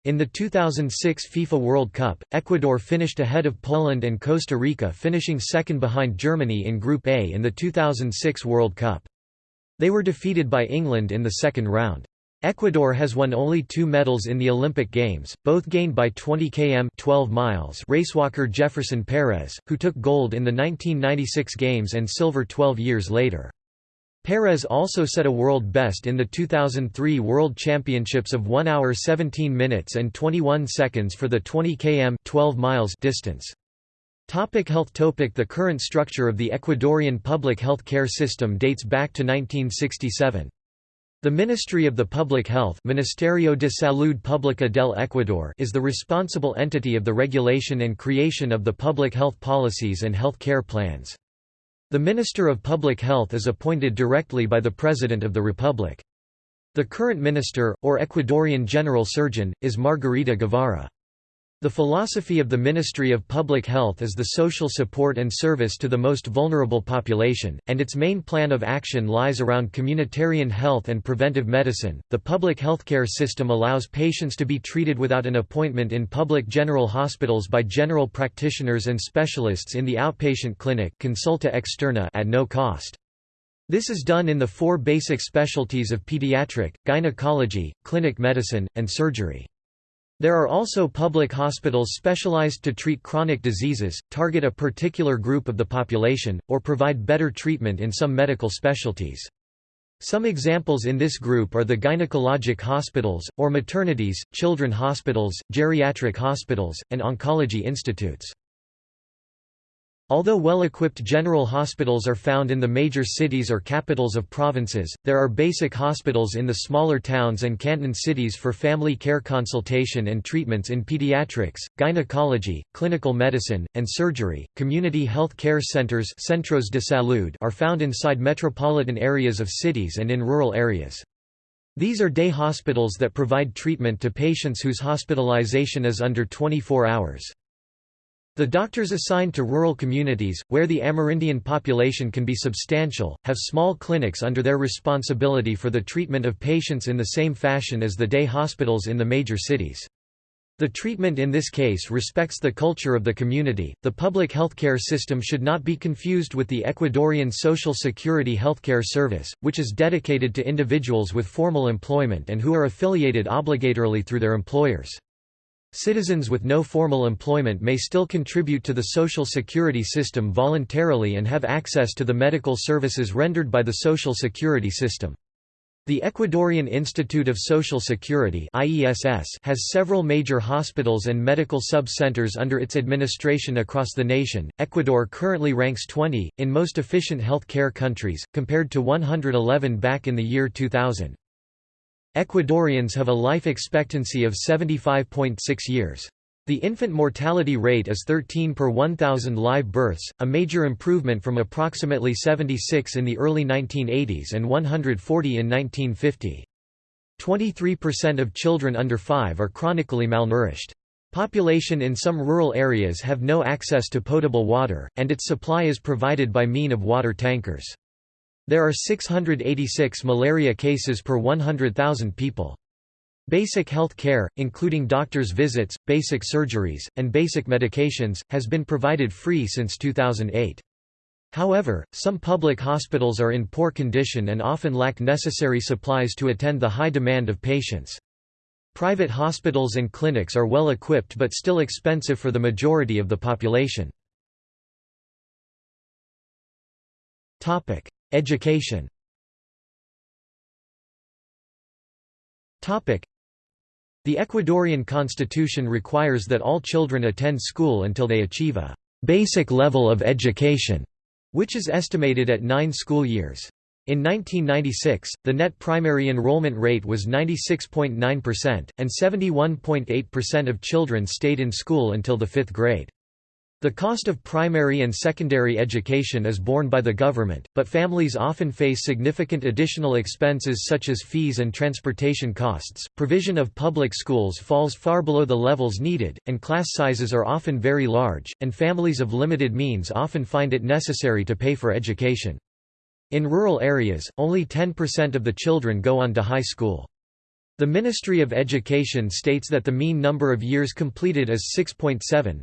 In the 2006 FIFA World Cup, Ecuador finished ahead of Poland and Costa Rica finishing second behind Germany in Group A in the 2006 World Cup. They were defeated by England in the second round. Ecuador has won only two medals in the Olympic Games, both gained by 20 km 12 miles racewalker Jefferson Perez, who took gold in the 1996 Games and silver 12 years later. Perez also set a world best in the 2003 World Championships of 1 hour 17 minutes and 21 seconds for the 20 km 12 miles distance. Topic health topic The current structure of the Ecuadorian public health care system dates back to 1967. The Ministry of the Public Health Ministerio de Salud Pública del Ecuador is the responsible entity of the regulation and creation of the public health policies and health care plans. The Minister of Public Health is appointed directly by the President of the Republic. The current minister, or Ecuadorian General Surgeon, is Margarita Guevara. The philosophy of the Ministry of Public Health is the social support and service to the most vulnerable population, and its main plan of action lies around communitarian health and preventive medicine. The public healthcare system allows patients to be treated without an appointment in public general hospitals by general practitioners and specialists in the outpatient clinic consulta externa at no cost. This is done in the four basic specialties of pediatric, gynecology, clinic medicine, and surgery. There are also public hospitals specialized to treat chronic diseases, target a particular group of the population, or provide better treatment in some medical specialties. Some examples in this group are the gynecologic hospitals, or maternities, children hospitals, geriatric hospitals, and oncology institutes. Although well-equipped general hospitals are found in the major cities or capitals of provinces, there are basic hospitals in the smaller towns and canton cities for family care consultation and treatments in pediatrics, gynecology, clinical medicine, and surgery. Community health care centers centros de salud are found inside metropolitan areas of cities and in rural areas. These are day hospitals that provide treatment to patients whose hospitalization is under 24 hours. The doctors assigned to rural communities, where the Amerindian population can be substantial, have small clinics under their responsibility for the treatment of patients in the same fashion as the day hospitals in the major cities. The treatment in this case respects the culture of the community. The public healthcare system should not be confused with the Ecuadorian Social Security Healthcare Service, which is dedicated to individuals with formal employment and who are affiliated obligatorily through their employers. Citizens with no formal employment may still contribute to the social security system voluntarily and have access to the medical services rendered by the social security system. The Ecuadorian Institute of Social Security has several major hospitals and medical sub-centers under its administration across the nation. Ecuador currently ranks 20 in most efficient health care countries compared to 111 back in the year 2000. Ecuadorians have a life expectancy of 75.6 years. The infant mortality rate is 13 per 1,000 live births, a major improvement from approximately 76 in the early 1980s and 140 in 1950. 23% of children under 5 are chronically malnourished. Population in some rural areas have no access to potable water, and its supply is provided by mean of water tankers. There are 686 malaria cases per 100,000 people. Basic health care, including doctor's visits, basic surgeries, and basic medications, has been provided free since 2008. However, some public hospitals are in poor condition and often lack necessary supplies to attend the high demand of patients. Private hospitals and clinics are well equipped but still expensive for the majority of the population. Education The Ecuadorian constitution requires that all children attend school until they achieve a «basic level of education», which is estimated at nine school years. In 1996, the net primary enrollment rate was 96.9%, and 71.8% of children stayed in school until the fifth grade. The cost of primary and secondary education is borne by the government, but families often face significant additional expenses such as fees and transportation costs. Provision of public schools falls far below the levels needed, and class sizes are often very large, and families of limited means often find it necessary to pay for education. In rural areas, only 10% of the children go on to high school. The Ministry of Education states that the mean number of years completed is 6.7,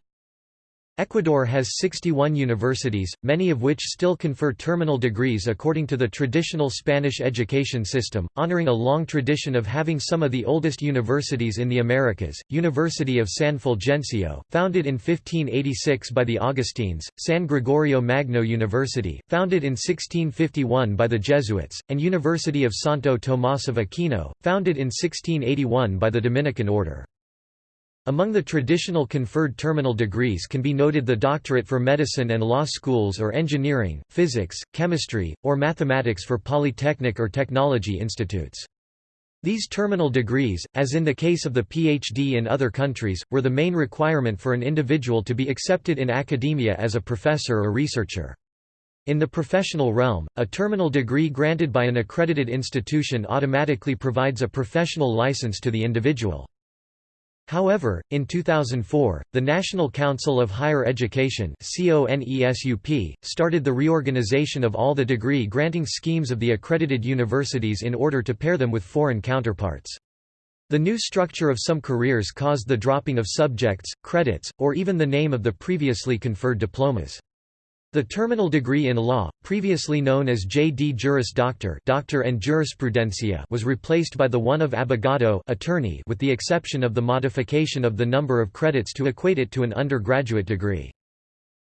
Ecuador has 61 universities, many of which still confer terminal degrees according to the traditional Spanish education system, honoring a long tradition of having some of the oldest universities in the Americas. University of San Fulgencio, founded in 1586 by the Augustines, San Gregorio Magno University, founded in 1651 by the Jesuits, and University of Santo Tomás of Aquino, founded in 1681 by the Dominican order. Among the traditional conferred terminal degrees can be noted the doctorate for medicine and law schools or engineering, physics, chemistry, or mathematics for polytechnic or technology institutes. These terminal degrees, as in the case of the PhD in other countries, were the main requirement for an individual to be accepted in academia as a professor or researcher. In the professional realm, a terminal degree granted by an accredited institution automatically provides a professional license to the individual. However, in 2004, the National Council of Higher Education started the reorganization of all the degree-granting schemes of the accredited universities in order to pair them with foreign counterparts. The new structure of some careers caused the dropping of subjects, credits, or even the name of the previously conferred diplomas. The terminal degree in law, previously known as J.D. Juris Doctor, Doctor en Jurisprudencia, was replaced by the one of abogado, attorney, with the exception of the modification of the number of credits to equate it to an undergraduate degree.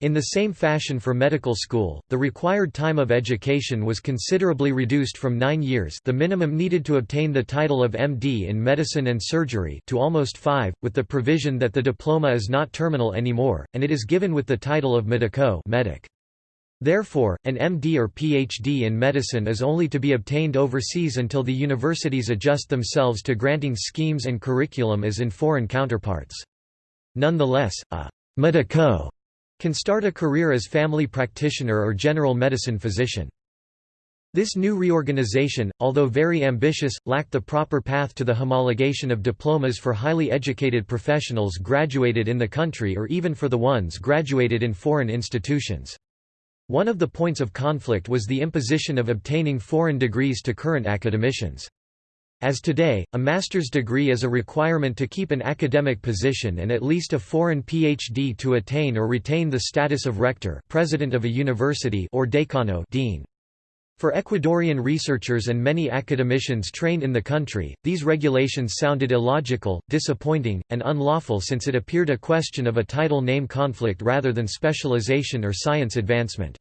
In the same fashion for medical school, the required time of education was considerably reduced from 9 years, the minimum needed to obtain the title of MD in medicine and surgery, to almost 5, with the provision that the diploma is not terminal anymore and it is given with the title of medico, medic. Therefore, an MD or PhD in medicine is only to be obtained overseas until the universities adjust themselves to granting schemes and curriculum as in foreign counterparts. Nonetheless, a medico can start a career as family practitioner or general medicine physician. This new reorganization, although very ambitious, lacked the proper path to the homologation of diplomas for highly educated professionals graduated in the country or even for the ones graduated in foreign institutions. One of the points of conflict was the imposition of obtaining foreign degrees to current academicians. As today, a master's degree is a requirement to keep an academic position and at least a foreign PhD to attain or retain the status of rector president of a university or decano dean. For Ecuadorian researchers and many academicians trained in the country, these regulations sounded illogical, disappointing, and unlawful since it appeared a question of a title name conflict rather than specialization or science advancement.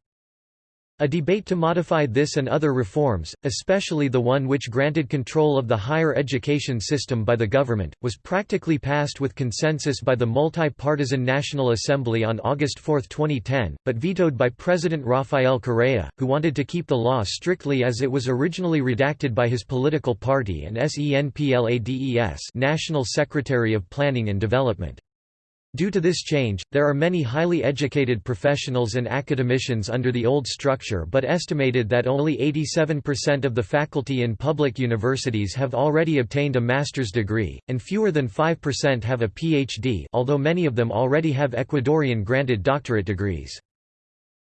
A debate to modify this and other reforms, especially the one which granted control of the higher education system by the government, was practically passed with consensus by the multi-partisan National Assembly on August 4, 2010, but vetoed by President Rafael Correa, who wanted to keep the law strictly as it was originally redacted by his political party and SENPLADES National Secretary of Planning and Development. Due to this change, there are many highly educated professionals and academicians under the old structure but estimated that only 87% of the faculty in public universities have already obtained a master's degree, and fewer than 5% have a PhD although many of them already have Ecuadorian-granted doctorate degrees.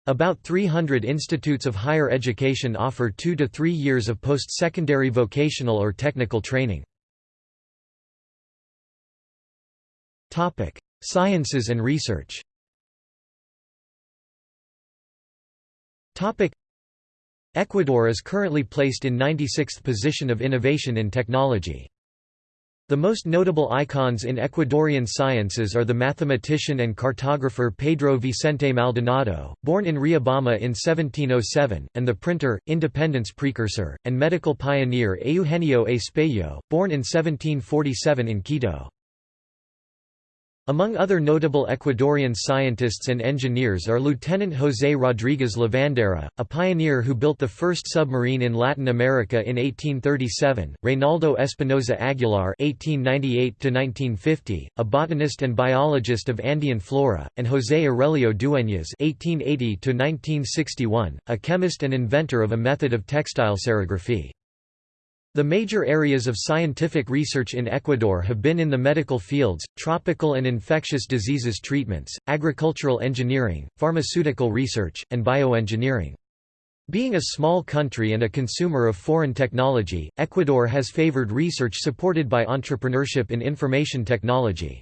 About 300 institutes of higher education offer two to three years of post-secondary vocational or technical training. Sciences and research Ecuador is currently placed in 96th position of innovation in technology. The most notable icons in Ecuadorian sciences are the mathematician and cartographer Pedro Vicente Maldonado, born in Riobamba in 1707, and the printer, independence precursor, and medical pioneer Eugenio Espejo, born in 1747 in Quito. Among other notable Ecuadorian scientists and engineers are Lieutenant José Rodríguez Lavandera, a pioneer who built the first submarine in Latin America in 1837, Reynaldo Espinosa Aguilar (1898–1950), a botanist and biologist of Andean flora, and José Aurelio Dueñas (1880–1961), a chemist and inventor of a method of textile serigraphy. The major areas of scientific research in Ecuador have been in the medical fields, tropical and infectious diseases treatments, agricultural engineering, pharmaceutical research, and bioengineering. Being a small country and a consumer of foreign technology, Ecuador has favored research supported by entrepreneurship in information technology.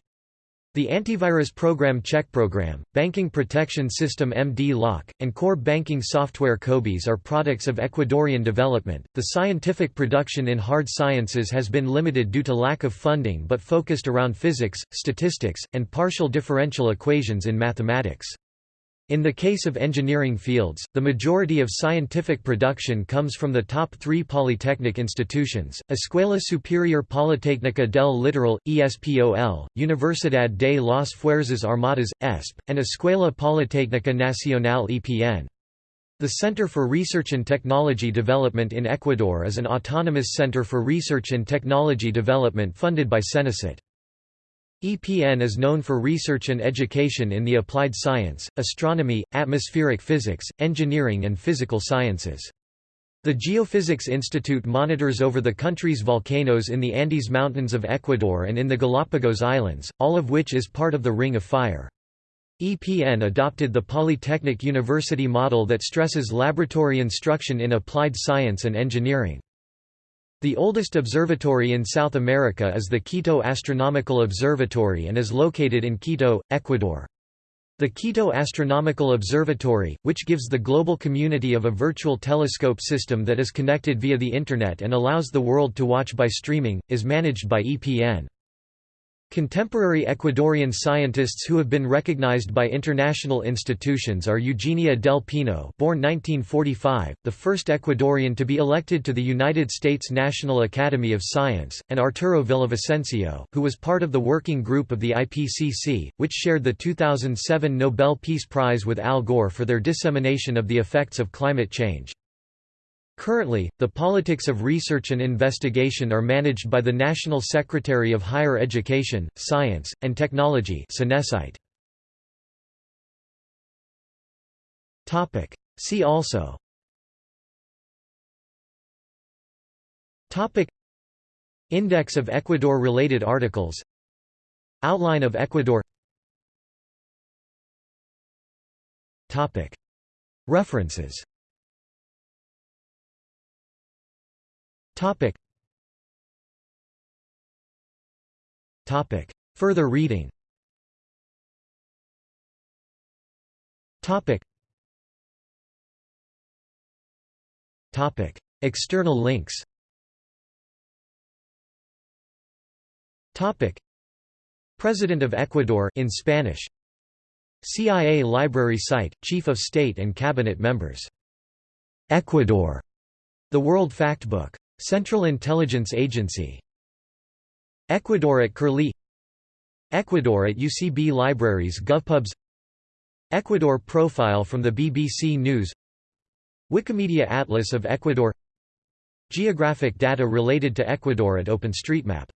The antivirus program Check Program, banking protection system MD Lock, and core banking software COBIS are products of Ecuadorian development. The scientific production in hard sciences has been limited due to lack of funding but focused around physics, statistics, and partial differential equations in mathematics. In the case of engineering fields, the majority of scientific production comes from the top three polytechnic institutions, Escuela Superior Politécnica del Litoral, ESPOL, Universidad de las Fuerzas Armadas, ESPE, and Escuela Politécnica Nacional EPN. The Center for Research and Technology Development in Ecuador is an autonomous center for research and technology development funded by Senecyt. EPN is known for research and education in the applied science, astronomy, atmospheric physics, engineering and physical sciences. The Geophysics Institute monitors over the country's volcanoes in the Andes Mountains of Ecuador and in the Galapagos Islands, all of which is part of the Ring of Fire. EPN adopted the Polytechnic University model that stresses laboratory instruction in applied science and engineering. The oldest observatory in South America is the Quito Astronomical Observatory and is located in Quito, Ecuador. The Quito Astronomical Observatory, which gives the global community of a virtual telescope system that is connected via the Internet and allows the world to watch by streaming, is managed by EPN. Contemporary Ecuadorian scientists who have been recognized by international institutions are Eugenia del Pino born 1945, the first Ecuadorian to be elected to the United States National Academy of Science, and Arturo Villavicencio, who was part of the working group of the IPCC, which shared the 2007 Nobel Peace Prize with Al Gore for their dissemination of the effects of climate change. Currently, the politics of research and investigation are managed by the National Secretary of Higher Education, Science, and Technology See also. Index of Ecuador-related articles. Outline of Ecuador. References Topic. Topic. Further reading Topic. Topic. External links Topic. President of Ecuador in Spanish CIA Library site, Chief of State and Cabinet members. Ecuador. The World Factbook Central Intelligence Agency. Ecuador at Curlie. Ecuador at UCB Libraries GovPubs. Ecuador profile from the BBC News. Wikimedia Atlas of Ecuador. Geographic data related to Ecuador at OpenStreetMap